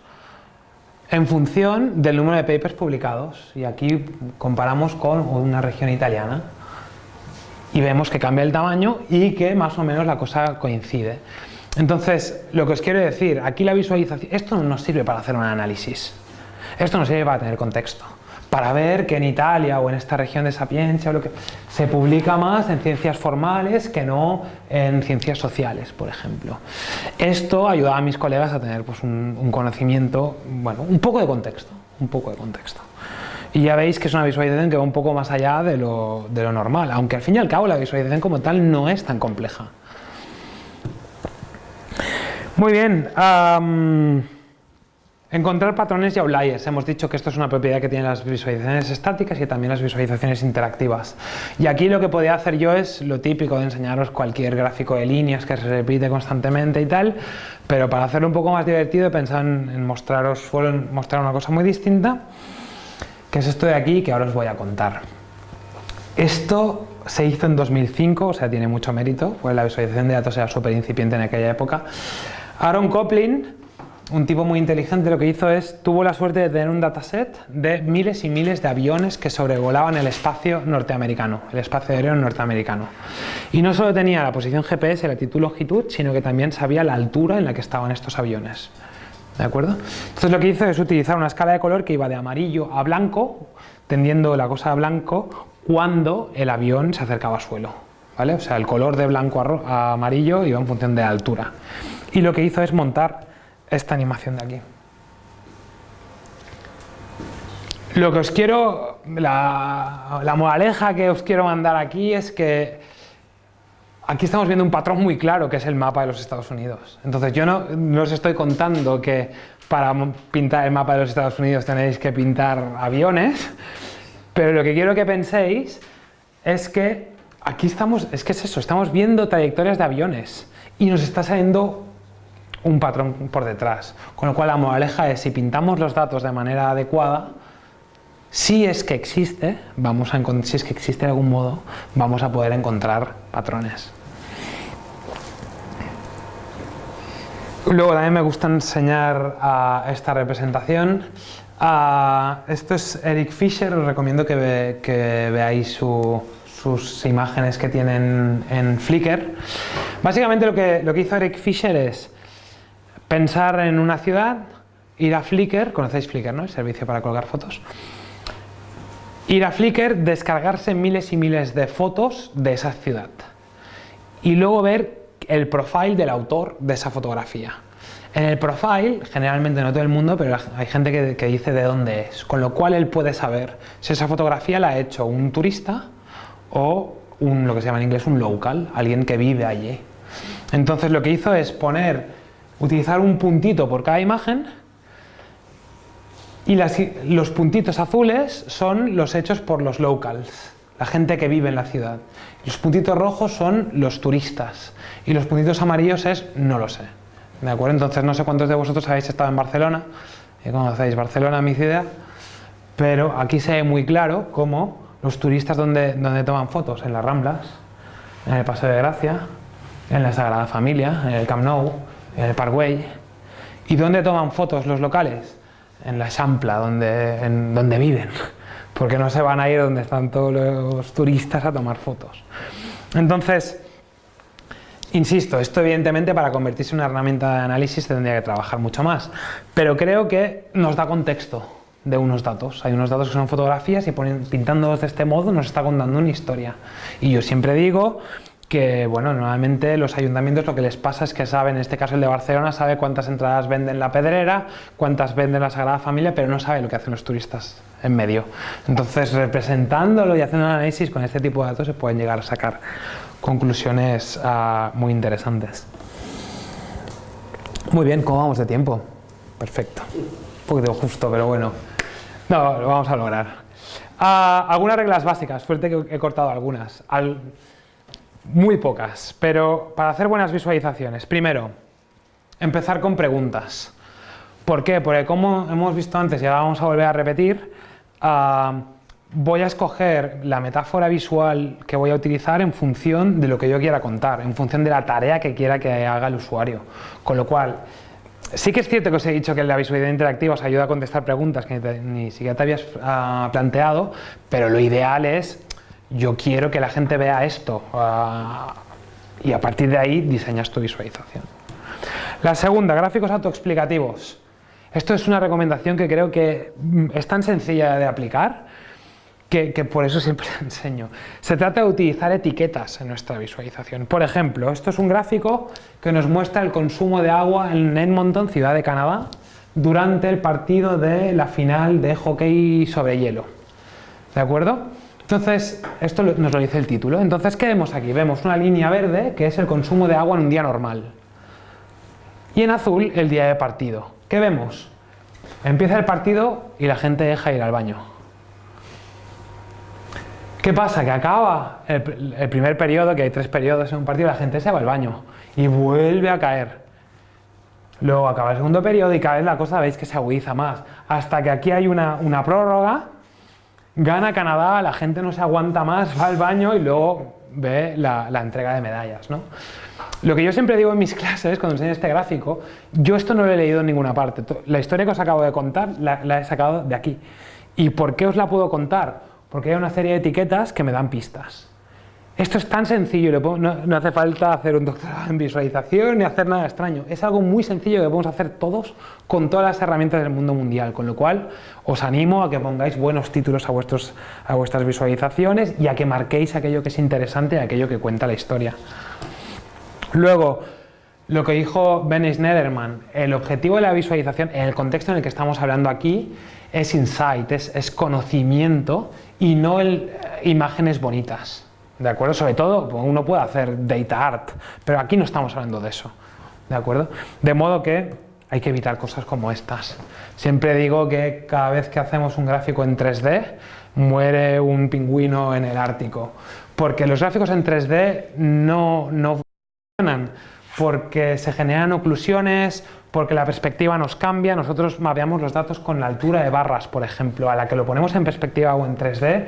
en función del número de papers publicados. Y aquí comparamos con una región italiana y vemos que cambia el tamaño y que más o menos la cosa coincide. Entonces, lo que os quiero decir, aquí la visualización, esto no nos sirve para hacer un análisis, esto nos sirve para tener contexto, para ver que en Italia o en esta región de Sapiencia o lo que se publica más en ciencias formales que no en ciencias sociales, por ejemplo. Esto ayuda a mis colegas a tener pues, un, conocimiento, bueno, un poco de contexto, un poco de contexto. Y ya veis que es una visualización que va un poco más allá de lo normal, aunque al fin y al cabo la visualización como tal no es tan compleja. Muy bien. Encontrar patrones y outliers. Hemos dicho que esto es una propiedad que tienen las visualizaciones estáticas y también las visualizaciones interactivas. Y aquí lo que podía hacer yo es lo típico de enseñaros cualquier gráfico de líneas que se repite constantemente y tal, pero para hacerlo un poco más divertido he pensado en, mostraros, mostrar una cosa muy distinta, que es esto de aquí que ahora os voy a contar. Esto se hizo en 2005, o sea, tiene mucho mérito, pues la visualización de datos era súper incipiente en aquella época. Aaron Coplin, un tipo muy inteligente, lo que hizo es, tuvo la suerte de tener un dataset de miles y miles de aviones que sobrevolaban el espacio norteamericano, el espacio aéreo norteamericano. Y no solo tenía la posición GPS, la latitud, longitud, sino que también sabía la altura en la que estaban estos aviones. ¿De acuerdo? Entonces lo que hizo es utilizar una escala de color que iba de amarillo a blanco, tendiendo la cosa a blanco, cuando el avión se acercaba a suelo. ¿vale? O sea, el color de blanco a, amarillo iba en función de la altura. Y lo que hizo es montar esta animación de aquí. Lo que os quiero, la, moraleja que os quiero mandar aquí es que aquí estamos viendo un patrón muy claro que es el mapa de los Estados Unidos. Entonces yo no, os estoy contando que para pintar el mapa de los Estados Unidos tenéis que pintar aviones, pero lo que quiero que penséis es que aquí estamos, es que es eso, estamos viendo trayectorias de aviones y nos está saliendo un patrón por detrás. Con lo cual la moraleja es si pintamos los datos de manera adecuada, si es que existe, vamos a si es que existe de algún modo, vamos a poder encontrar patrones. Luego también me gusta enseñar a esta representación. esto es Eric Fisher, os recomiendo que, veáis sus imágenes que tienen en Flickr. Básicamente lo que, lo que hizo Eric Fisher es pensar en una ciudad, ir a Flickr, conocéis Flickr, ¿no? El servicio para colgar fotos. Ir a Flickr, descargarse miles y miles de fotos de esa ciudad. Y luego ver el profile del autor de esa fotografía. En el profile, generalmente no todo el mundo, pero hay gente que, dice de dónde es, con lo cual él puede saber si esa fotografía la ha hecho un turista o un, lo que se llama en inglés un local, alguien que vive allí. Entonces lo que hizo es poner, utilizar un puntito por cada imagen y los puntitos azules son los hechos por los locals, la gente que vive en la ciudad. Los puntitos rojos son los turistas y los puntitos amarillos es no lo sé. ¿De acuerdo? Entonces no sé cuántos de vosotros habéis estado en Barcelona, y conocéis Barcelona, mi ciudad, pero aquí se ve muy claro cómo los turistas donde, donde toman fotos, en las Ramblas, en el Paseo de Gracia, en la Sagrada Familia, en el Camp Nou, en el Parkway. ¿Y dónde toman fotos los locales? En la Champla, donde, en, donde viven porque no se van a ir donde están todos los turistas a tomar fotos. Entonces, insisto, esto evidentemente para convertirse en una herramienta de análisis tendría que trabajar mucho más, pero creo que nos da contexto de unos datos. Hay unos datos que son fotografías y pintándolos de este modo nos está contando una historia. Y yo siempre digo que bueno, normalmente los ayuntamientos lo que les pasa es que saben, en este caso el de Barcelona, sabe cuántas entradas venden la Pedrera, cuántas venden la Sagrada Familia, pero no sabe lo que hacen los turistas en medio. Entonces, representándolo y haciendo un análisis con este tipo de datos se pueden llegar a sacar conclusiones ah, muy interesantes. Muy bien, ¿cómo vamos de tiempo? Perfecto. Un poquito justo, pero bueno. No, lo vamos a lograr. Ah, algunas reglas básicas, suerte que he cortado algunas. Al, muy pocas, pero para hacer buenas visualizaciones. Primero, empezar con preguntas. ¿Por qué? Porque como hemos visto antes y ahora vamos a volver a repetir, ah, voy a escoger la metáfora visual que voy a utilizar en función de lo que yo quiera contar, en función de la tarea que quiera que haga el usuario. Con lo cual, sí que es cierto que os he dicho que la visualidad interactiva os ayuda a contestar preguntas que ni, siquiera te habías ah, planteado, pero lo ideal es yo quiero que la gente vea esto ah, y a partir de ahí diseñas tu visualización. La segunda, gráficos autoexplicativos. Esto es una recomendación que creo que mm, es tan sencilla de aplicar que, por eso siempre enseño. Se trata de utilizar etiquetas en nuestra visualización. Por ejemplo, esto es un gráfico que nos muestra el consumo de agua en Edmonton, ciudad de Canadá, durante el partido de la final de hockey sobre hielo. ¿De acuerdo? Entonces, esto nos lo dice el título. Entonces, ¿qué vemos aquí? Vemos una línea verde, que es el consumo de agua en un día normal. Y en azul, el día de partido. ¿Qué vemos? Empieza el partido y la gente deja ir al baño. ¿Qué pasa? Que acaba el, primer periodo, que hay tres periodos en un partido, la gente se va al baño y vuelve a caer. Luego acaba el segundo periodo y cada vez la cosa veis que se agudiza más. Hasta que aquí hay una prórroga Gana Canadá, la gente no se aguanta más, va al baño y luego ve la, entrega de medallas. ¿no? Lo que yo siempre digo en mis clases, cuando enseño este gráfico, yo esto no lo he leído en ninguna parte. La historia que os acabo de contar la, la he sacado de aquí. ¿Y por qué os la puedo contar? Porque hay una serie de etiquetas que me dan pistas. Esto es tan sencillo, no, hace falta hacer un doctorado en visualización ni hacer nada extraño. Es algo muy sencillo que podemos hacer todos con todas las herramientas del mundo mundial, con lo cual os animo a que pongáis buenos títulos a, vuestros, a vuestras visualizaciones y a que marquéis aquello que es interesante y aquello que cuenta la historia. Luego, lo que dijo Ben Schneiderman, el objetivo de la visualización en el contexto en el que estamos hablando aquí es insight, es, conocimiento y no imágenes bonitas. ¿De acuerdo? Sobre todo, uno puede hacer data art, pero aquí no estamos hablando de eso. ¿De acuerdo? De modo que hay que evitar cosas como estas. Siempre digo que cada vez que hacemos un gráfico en 3D, muere un pingüino en el Ártico. Porque los gráficos en 3D no, no funcionan porque se generan oclusiones, porque la perspectiva nos cambia. Nosotros mapeamos los datos con la altura de barras, por ejemplo, a la que lo ponemos en perspectiva o en 3D,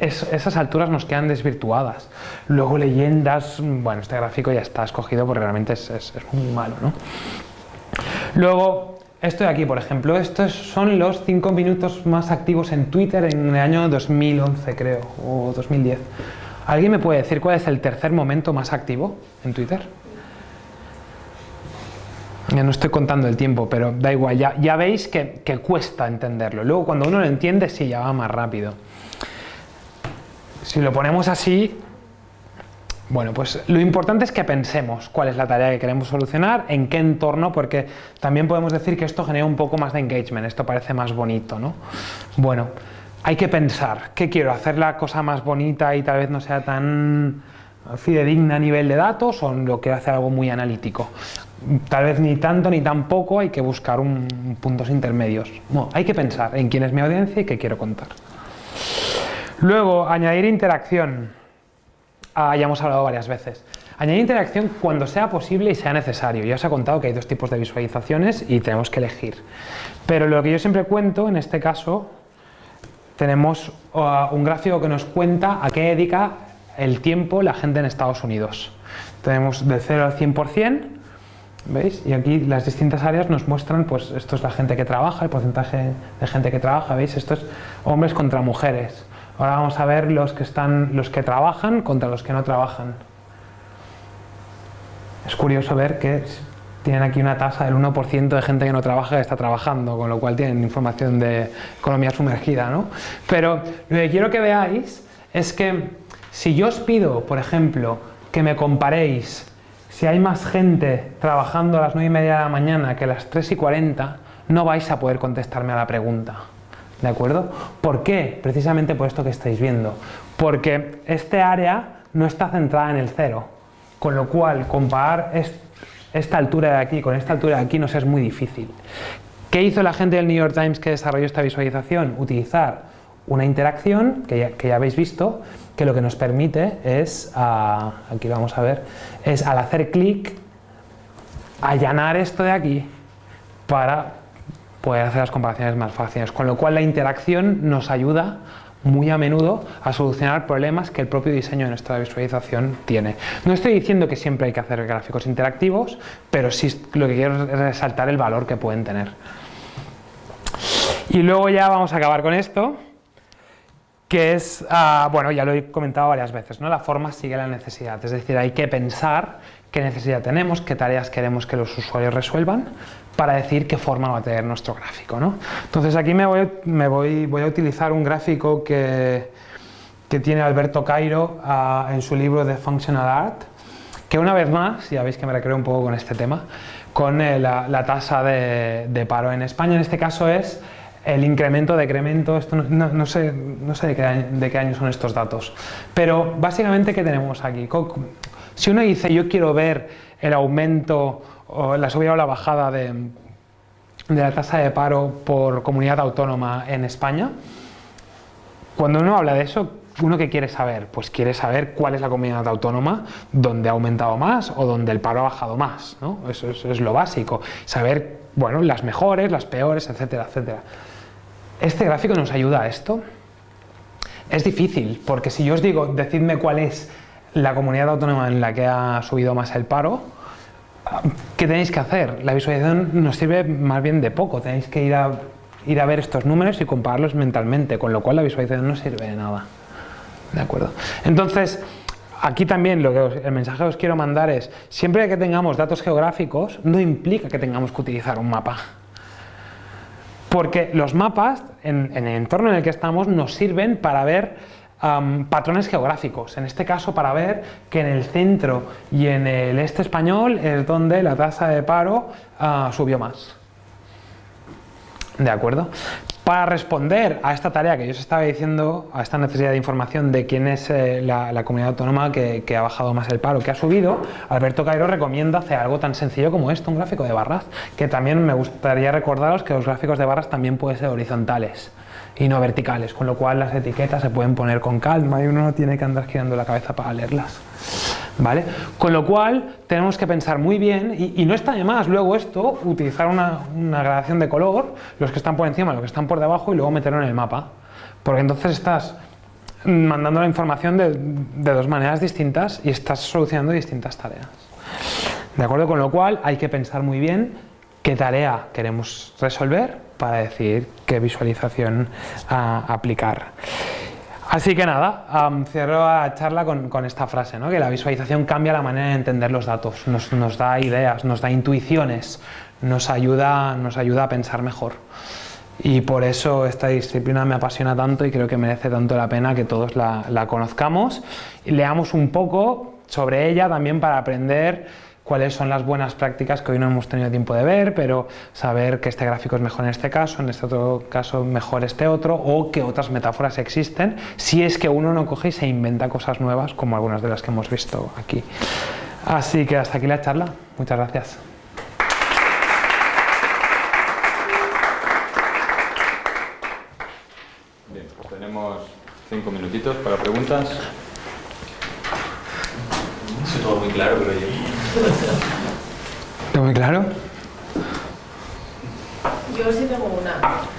esas alturas nos quedan desvirtuadas. Luego leyendas, bueno, este gráfico ya está escogido porque realmente es, es muy malo, ¿no? Luego, esto de aquí, por ejemplo, estos son los 5 minutos más activos en Twitter en el año 2011, creo, o 2010. ¿Alguien me puede decir cuál es el tercer momento más activo en Twitter? Ya no estoy contando el tiempo, pero da igual, ya, veis que, que, cuesta entenderlo. Luego cuando uno lo entiende, sí, ya va más rápido. Si lo ponemos así, bueno, pues lo importante es que pensemos cuál es la tarea que queremos solucionar, en qué entorno, porque también podemos decir que esto genera un poco más de engagement, esto parece más bonito, ¿no? Bueno, hay que pensar, ¿qué quiero? ¿Hacer la cosa más bonita y tal vez no sea tan fidedigna a nivel de datos o lo quiero hacer algo muy analítico? Tal vez ni tanto ni tampoco, hay que buscar un, puntos intermedios. No, hay que pensar en quién es mi audiencia y qué quiero contar. Luego, añadir interacción. Ah, ya hemos hablado varias veces. Añadir interacción cuando sea posible y sea necesario. Ya os he contado que hay dos tipos de visualizaciones y tenemos que elegir. Pero lo que yo siempre cuento, en este caso, tenemos ah, un gráfico que nos cuenta a qué dedica el tiempo la gente en Estados Unidos. Tenemos de 0 al 100%, ¿veis? Y aquí las distintas áreas nos muestran, pues esto es la gente que trabaja, el porcentaje de gente que trabaja, ¿veis? Esto es hombres contra mujeres. Ahora vamos a ver los que, están, los que trabajan contra los que no trabajan. Es curioso ver que tienen aquí una tasa del 1% de gente que no trabaja que está trabajando, con lo cual tienen información de economía sumergida. ¿no? Pero lo que quiero que veáis es que si yo os pido, por ejemplo, que me comparéis si hay más gente trabajando a las 9 y media de la mañana que a las 3 y 40, no vais a poder contestarme a la pregunta. ¿De acuerdo? ¿Por qué? Precisamente por esto que estáis viendo. Porque este área no está centrada en el cero, con lo cual comparar esta altura de aquí con esta altura de aquí nos es muy difícil. ¿Qué hizo la gente del New York Times que desarrolló esta visualización? Utilizar una interacción que ya, habéis visto, que lo que nos permite es, ah, aquí vamos a ver, es al hacer clic, allanar esto de aquí para poder hacer las comparaciones más fáciles. Con lo cual la interacción nos ayuda muy a menudo a solucionar problemas que el propio diseño de nuestra visualización tiene. No estoy diciendo que siempre hay que hacer gráficos interactivos, pero sí lo que quiero es resaltar el valor que pueden tener. Y luego ya vamos a acabar con esto, que es, ah, bueno, ya lo he comentado varias veces, ¿no? la forma sigue la necesidad, es decir, hay que pensar qué necesidad tenemos, qué tareas queremos que los usuarios resuelvan, para decir qué forma va a tener nuestro gráfico. ¿no? Entonces aquí me voy, me voy, voy a utilizar un gráfico que, que tiene Alberto Cairo uh, en su libro de Functional Art, que una vez más, ya veis que me recreo un poco con este tema, con eh, la, tasa de, paro en España, en este caso es el incremento, decremento, esto no, no, sé, no sé de, qué año, de qué año son estos datos, pero básicamente ¿qué tenemos aquí? Si uno dice yo quiero ver el aumento o la subida o la bajada de, la tasa de paro por comunidad autónoma en España. Cuando uno habla de eso, ¿uno qué quiere saber? Pues quiere saber cuál es la comunidad autónoma donde ha aumentado más o donde el paro ha bajado más. ¿no? Eso, es lo básico. Saber, bueno, las mejores, las peores, etcétera, etcétera. ¿Este gráfico nos ayuda a esto? Es difícil, porque si yo os digo, decidme cuál es la comunidad autónoma en la que ha subido más el paro, ¿qué tenéis que hacer? La visualización nos sirve más bien de poco, tenéis que ir a, ir a ver estos números y compararlos mentalmente, con lo cual la visualización no sirve de nada. ¿De acuerdo? Entonces, aquí también lo que el mensaje que os quiero mandar es, siempre que tengamos datos geográficos, no implica que tengamos que utilizar un mapa. Porque los mapas, en, en el entorno en el que estamos, nos sirven para ver patrones geográficos, en este caso para ver que en el centro y en el este español es donde la tasa de paro ah, subió más. ¿De acuerdo? Para responder a esta tarea que yo os estaba diciendo, a esta necesidad de información de quién es eh, la, comunidad autónoma que, que, ha bajado más el paro, que ha subido, Alberto Cairo recomienda hacer algo tan sencillo como esto, un gráfico de barras, que también me gustaría recordaros que los gráficos de barras también pueden ser horizontales y no verticales, con lo cual las etiquetas se pueden poner con calma y uno no tiene que andar girando la cabeza para leerlas. ¿vale? Con lo cual tenemos que pensar muy bien y, no está de más luego esto, utilizar una, gradación de color, los que están por encima, los que están por debajo y luego meterlo en el mapa. Porque entonces estás mandando la información de dos maneras distintas y estás solucionando distintas tareas. ¿De acuerdo? Con lo cual hay que pensar muy bien qué tarea queremos resolver para decir qué visualización a aplicar. Así que nada, cierro la charla con, esta frase, ¿no? que la visualización cambia la manera de entender los datos, nos, da ideas, nos da intuiciones, nos ayuda, nos ayuda a pensar mejor. Y por eso esta disciplina me apasiona tanto y creo que merece tanto la pena que todos la, conozcamos leamos un poco sobre ella también para aprender cuáles son las buenas prácticas que hoy no hemos tenido tiempo de ver, pero saber que este gráfico es mejor en este caso, en este otro caso mejor este otro, o que otras metáforas existen, si es que uno no coge y se inventa cosas nuevas, como algunas de las que hemos visto aquí. Así que hasta aquí la charla. Muchas gracias. Bien, pues tenemos cinco minutitos para preguntas. Todo muy claro, pero yo ¿Está muy claro? Yo sí tengo una.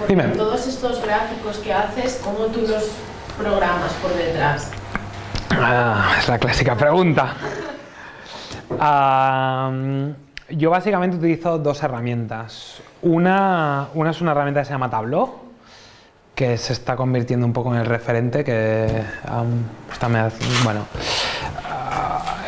Dime. todos estos gráficos que haces, ¿cómo tú los programas por detrás? Ah, es la clásica pregunta. yo básicamente utilizo dos herramientas. Una, una es una herramienta que se llama Tableau, que se está convirtiendo un poco en el referente, que está, bueno,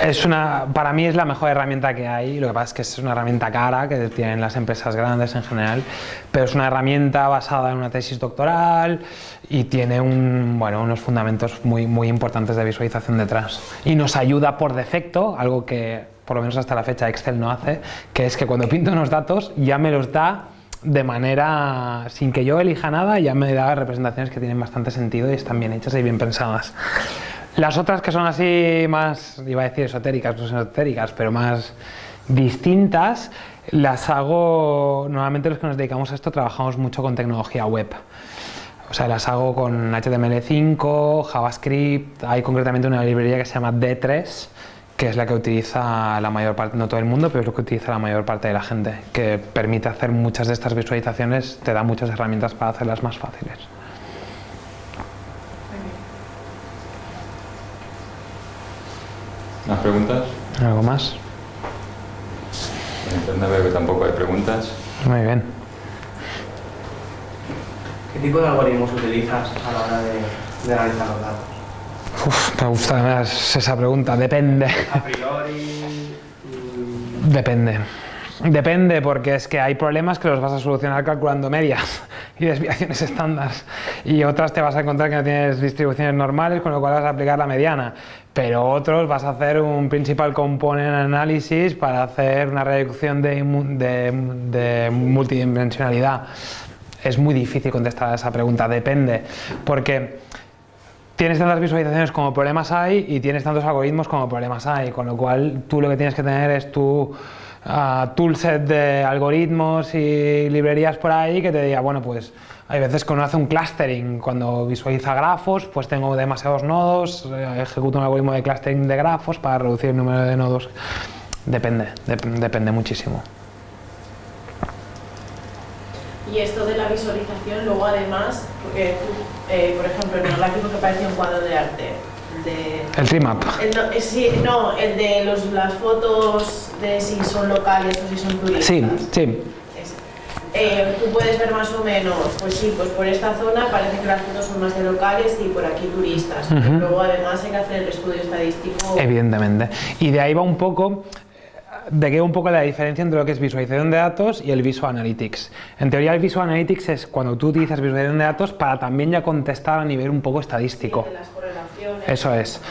es una, para mí es la mejor herramienta que hay, lo que pasa es que es una herramienta cara que tienen las empresas grandes en general, pero es una herramienta basada en una tesis doctoral y tiene unos fundamentos muy, muy importantes de visualización detrás. Y nos ayuda por defecto, algo que por lo menos hasta la fecha Excel no hace, que es que cuando pinto unos datos ya me los da de manera, sin que yo elija nada, ya me da representaciones que tienen bastante sentido y están bien hechas y bien pensadas. Las otras que son así más, iba a decir esotéricas, no esotéricas, pero más distintas, las hago, normalmente los que nos dedicamos a esto trabajamos mucho con tecnología web. O sea, las hago con HTML5, JavaScript, hay concretamente una librería que se llama D3, que es la que utiliza la mayor parte, no todo el mundo, pero es lo que utiliza la mayor parte de la gente, que permite hacer muchas de estas visualizaciones, te da muchas herramientas para hacerlas más fáciles. ¿Más preguntas? ¿Algo más? En internet veo que tampoco hay preguntas. Muy bien. ¿Qué tipo de algoritmos utilizas a la hora de, analizar los datos? Uf, me gusta más esa pregunta. Depende. A priori... Depende. Depende, porque es que hay problemas que los vas a solucionar calculando medias y desviaciones estándar y otras te vas a encontrar que no tienes distribuciones normales, con lo cual vas a aplicar la mediana, pero otros vas a hacer un principal component análisis para hacer una reducción de, multidimensionalidad. Es muy difícil contestar a esa pregunta, depende, porque tienes tantas visualizaciones como problemas hay y tienes tantos algoritmos como problemas hay, con lo cual tú lo que tienes que tener es tu toolset de algoritmos y librerías por ahí que te diga, bueno, pues hay veces que uno hace un clustering, cuando visualiza grafos, pues tengo demasiados nodos, eh, ejecuto un algoritmo de clustering de grafos para reducir el número de nodos. Depende, depende muchísimo. Y esto de la visualización, luego además, porque eh, por ejemplo, en el gráfico que parece un cuadro de arte, el remap. El, sí, no, el de los, las fotos de si son locales o si son turistas. Sí, sí. Eh, tú puedes ver más o menos, pues sí, pues por esta zona parece que las fotos son más de locales y por aquí turistas. Luego además hay que hacer el estudio estadístico. Evidentemente. Y de ahí va un poco de qué un poco la diferencia entre lo que es visualización de datos y el Visual Analytics. En teoría el Visual Analytics es cuando tú utilizas visualización de datos para también ya contestar a nivel un poco estadístico. Eso es.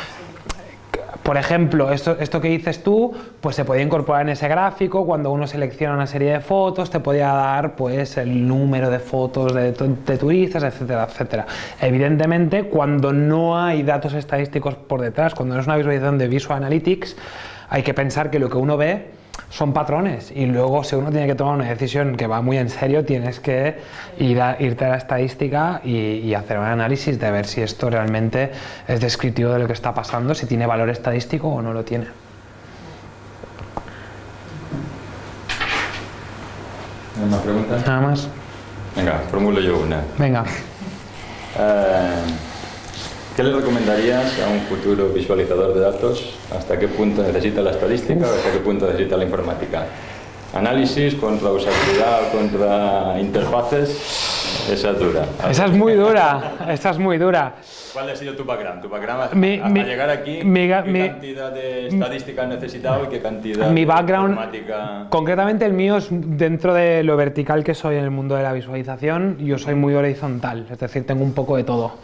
Por ejemplo, esto, esto que dices tú, pues se podía incorporar en ese gráfico, cuando uno selecciona una serie de fotos, te podía dar pues el número de fotos de, de turistas, etcétera, etcétera. Evidentemente, cuando no hay datos estadísticos por detrás, cuando no es una visualización de Visual Analytics, hay que pensar que lo que uno ve son patrones y luego si uno tiene que tomar una decisión que va muy en serio tienes que ir a, irte a la estadística y, hacer un análisis de ver si esto realmente es descriptivo de lo que está pasando, si tiene valor estadístico o no lo tiene. Nada más. Venga, formulo yo una. Venga. Eh, ¿Qué le recomendarías a un futuro visualizador de datos? ¿Hasta qué punto necesita la estadística o hasta qué punto necesita la informática? Análisis contra usabilidad, contra interfaces, esa es dura. Esa es muy dura. Esa es muy dura. ¿Cuál ha sido tu background? Tu background Mi- a, a mi- llegar aquí, ¿qué cantidad de estadística has necesitado y qué cantidad Mi de background- informática? Concretamente el mío es dentro de lo vertical que soy en el mundo de la visualización, yo soy muy horizontal, es decir, tengo un poco de todo.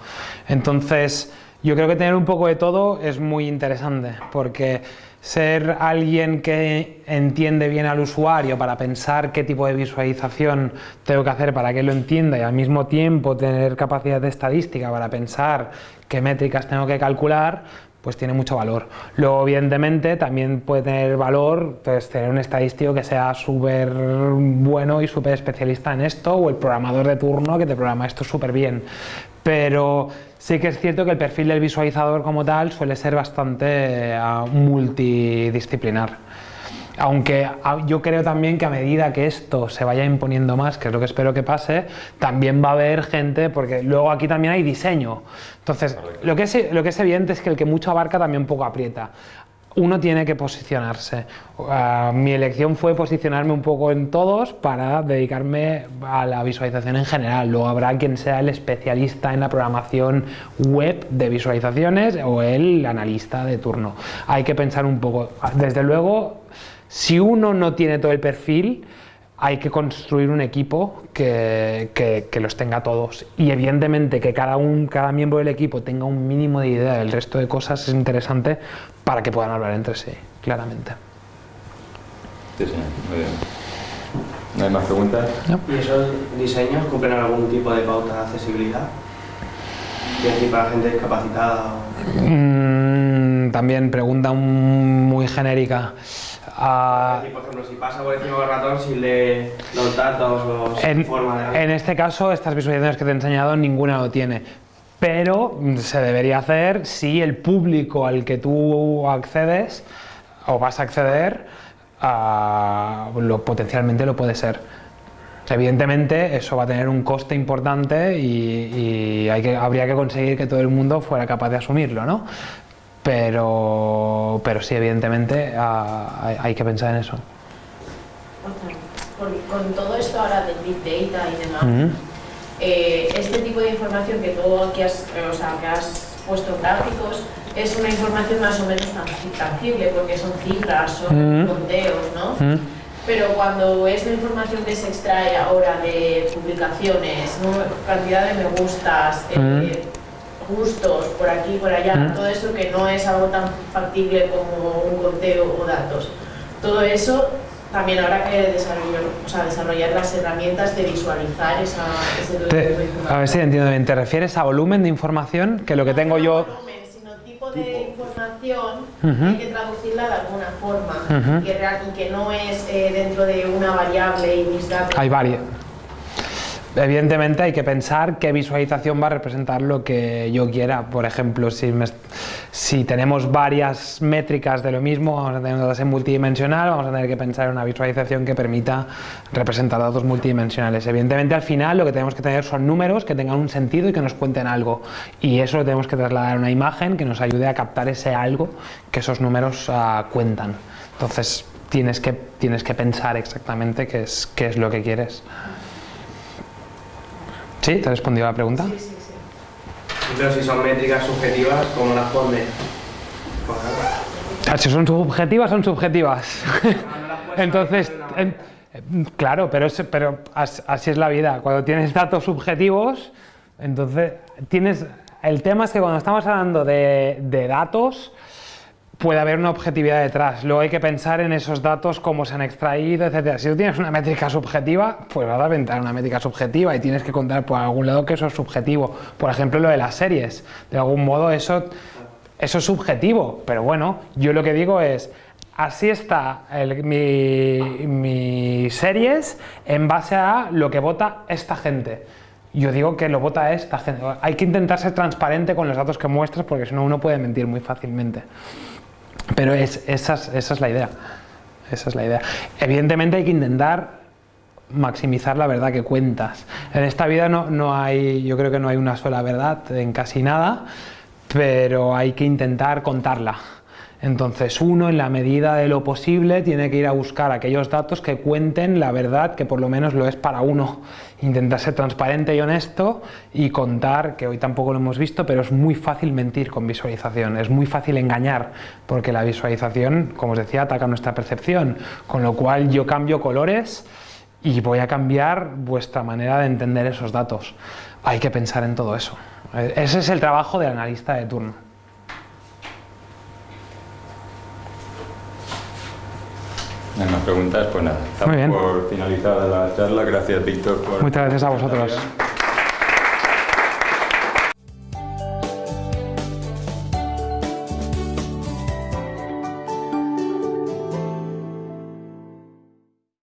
Entonces, yo creo que tener un poco de todo es muy interesante, porque ser alguien que entiende bien al usuario para pensar qué tipo de visualización tengo que hacer para que lo entienda y al mismo tiempo tener capacidad de estadística para pensar qué métricas tengo que calcular, pues tiene mucho valor. Luego, evidentemente, también puede tener valor pues, tener un estadístico que sea súper bueno y súper especialista en esto, o el programador de turno que te programa esto súper bien. Pero sí que es cierto que el perfil del visualizador como tal suele ser bastante eh, multidisciplinar. Aunque yo creo también que a medida que esto se vaya imponiendo más, que es lo que espero que pase, también va a haber gente, porque luego aquí también hay diseño. Entonces, lo que, es, lo que es evidente es que el que mucho abarca también poco aprieta. Uno tiene que posicionarse. Ah, mi elección fue posicionarme un poco en todos para dedicarme a la visualización en general. Luego habrá quien sea el especialista en la programación web de visualizaciones o el analista de turno. Hay que pensar un poco. Desde luego, si uno no tiene todo el perfil, hay que construir un equipo que, que- que los tenga todos. Y evidentemente que cada, un, cada miembro del equipo tenga un mínimo de idea del resto de cosas es interesante para que puedan hablar entre sí, claramente. Sí, sí, muy bien. ¿No hay más preguntas? ¿Y esos diseños cumplen algún tipo de pauta de accesibilidad? Es decir, para gente discapacitada o... Mm, también pregunta un- muy genérica. Ah, por ejemplo, si pasa por encima del ratón sin leer los datos o sin En, forma de... en este caso, estas visualizaciones que te he enseñado, ninguna lo tiene. Pero se debería hacer si el público al que tú accedes o vas a acceder, ah, lo, potencialmente lo puede ser. Evidentemente, eso va a tener un coste importante y, y hay que, habría que conseguir que todo el mundo fuera capaz de asumirlo, ¿no? Pero, pero sí, evidentemente, ah, hay, que pensar en eso. Con, con todo esto ahora del Big Data y demás, eh, este tipo de información que tú aquí has, eh, o sea, que has puesto en gráficos es una información más o menos tangi- tangible porque son cifras, son conteos, ¿no? Pero cuando es la información que se extrae ahora de publicaciones, ¿no? cantidad de me gustas, eh, gustos por aquí, por allá, Mm. todo eso que no es algo tan factible como un conteo o datos, todo eso también habrá que desarrollar, o sea, desarrollar las herramientas de visualizar esa, ese de Te- información. a ver si entiendo bien, ¿te refieres a volumen de información? Que lo que tengo No yo... volumen, sino tipo de información Ujú. hay que traducirla de alguna forma Ujú. y, real- y que no es eh, dentro de una variable y mis datos. Hay varias. Evidentemente hay que pensar qué visualización va a representar lo que yo quiera. Por ejemplo, si, me- si tenemos varias métricas de lo mismo, vamos a tener una base multidimensional, vamos a tener que pensar en una visualización que permita representar datos multidimensionales. Evidentemente al final lo que tenemos que tener son números que tengan un sentido y que nos cuenten algo. Y eso lo tenemos que trasladar a una imagen que nos ayude a captar ese algo que esos números ah, cuentan. Entonces tienes que, tienes que pensar exactamente qué es, qué es lo que quieres. ¿Sí? ¿Te he respondido a la pregunta? Sí, sí, sí. Pero si son métricas subjetivas, ¿cómo las pones? Ah, Si son subjetivas, son subjetivas. Entonces, en- claro, pero, es- pero as- así es la vida. Cuando tienes datos subjetivos, entonces tienes... El tema es que cuando estamos hablando de, de datos, puede haber una objetividad detrás. Luego hay que pensar en esos datos, cómo se han extraído, etc. Si tú tienes una métrica subjetiva, pues vas a inventar una métrica subjetiva y tienes que contar por algún lado que eso es subjetivo. Por ejemplo, lo de las series. De algún modo eso, eso es subjetivo, pero bueno, yo lo que digo es, así está el- mi, mi series en base a lo que vota esta gente. Yo digo que lo vota esta gente. Hay que intentar ser transparente con los datos que muestras porque si no uno puede mentir muy fácilmente. Pero es, esa, es, esa es la idea. Esa es la idea. Evidentemente hay que intentar maximizar la verdad que cuentas. En esta vida no, no hay, yo creo que no hay una sola verdad en casi nada, pero hay que intentar contarla. Entonces uno en la medida de lo posible tiene que ir a buscar aquellos datos que cuenten la verdad que por lo menos lo es para uno. Intentar ser transparente y honesto y contar, que hoy tampoco lo hemos visto, pero es muy fácil mentir con visualización, es muy fácil engañar, porque la visualización, como os decía, ataca nuestra percepción, con lo cual yo cambio colores y voy a cambiar vuestra manera de entender esos datos. Hay que pensar en todo eso. Ese es el trabajo del analista de turno. ¿Hay más preguntas? Pues nada, estamos Muy bien. por finalizar la charla. Gracias, Víctor. Por Muchas gracias a vosotros.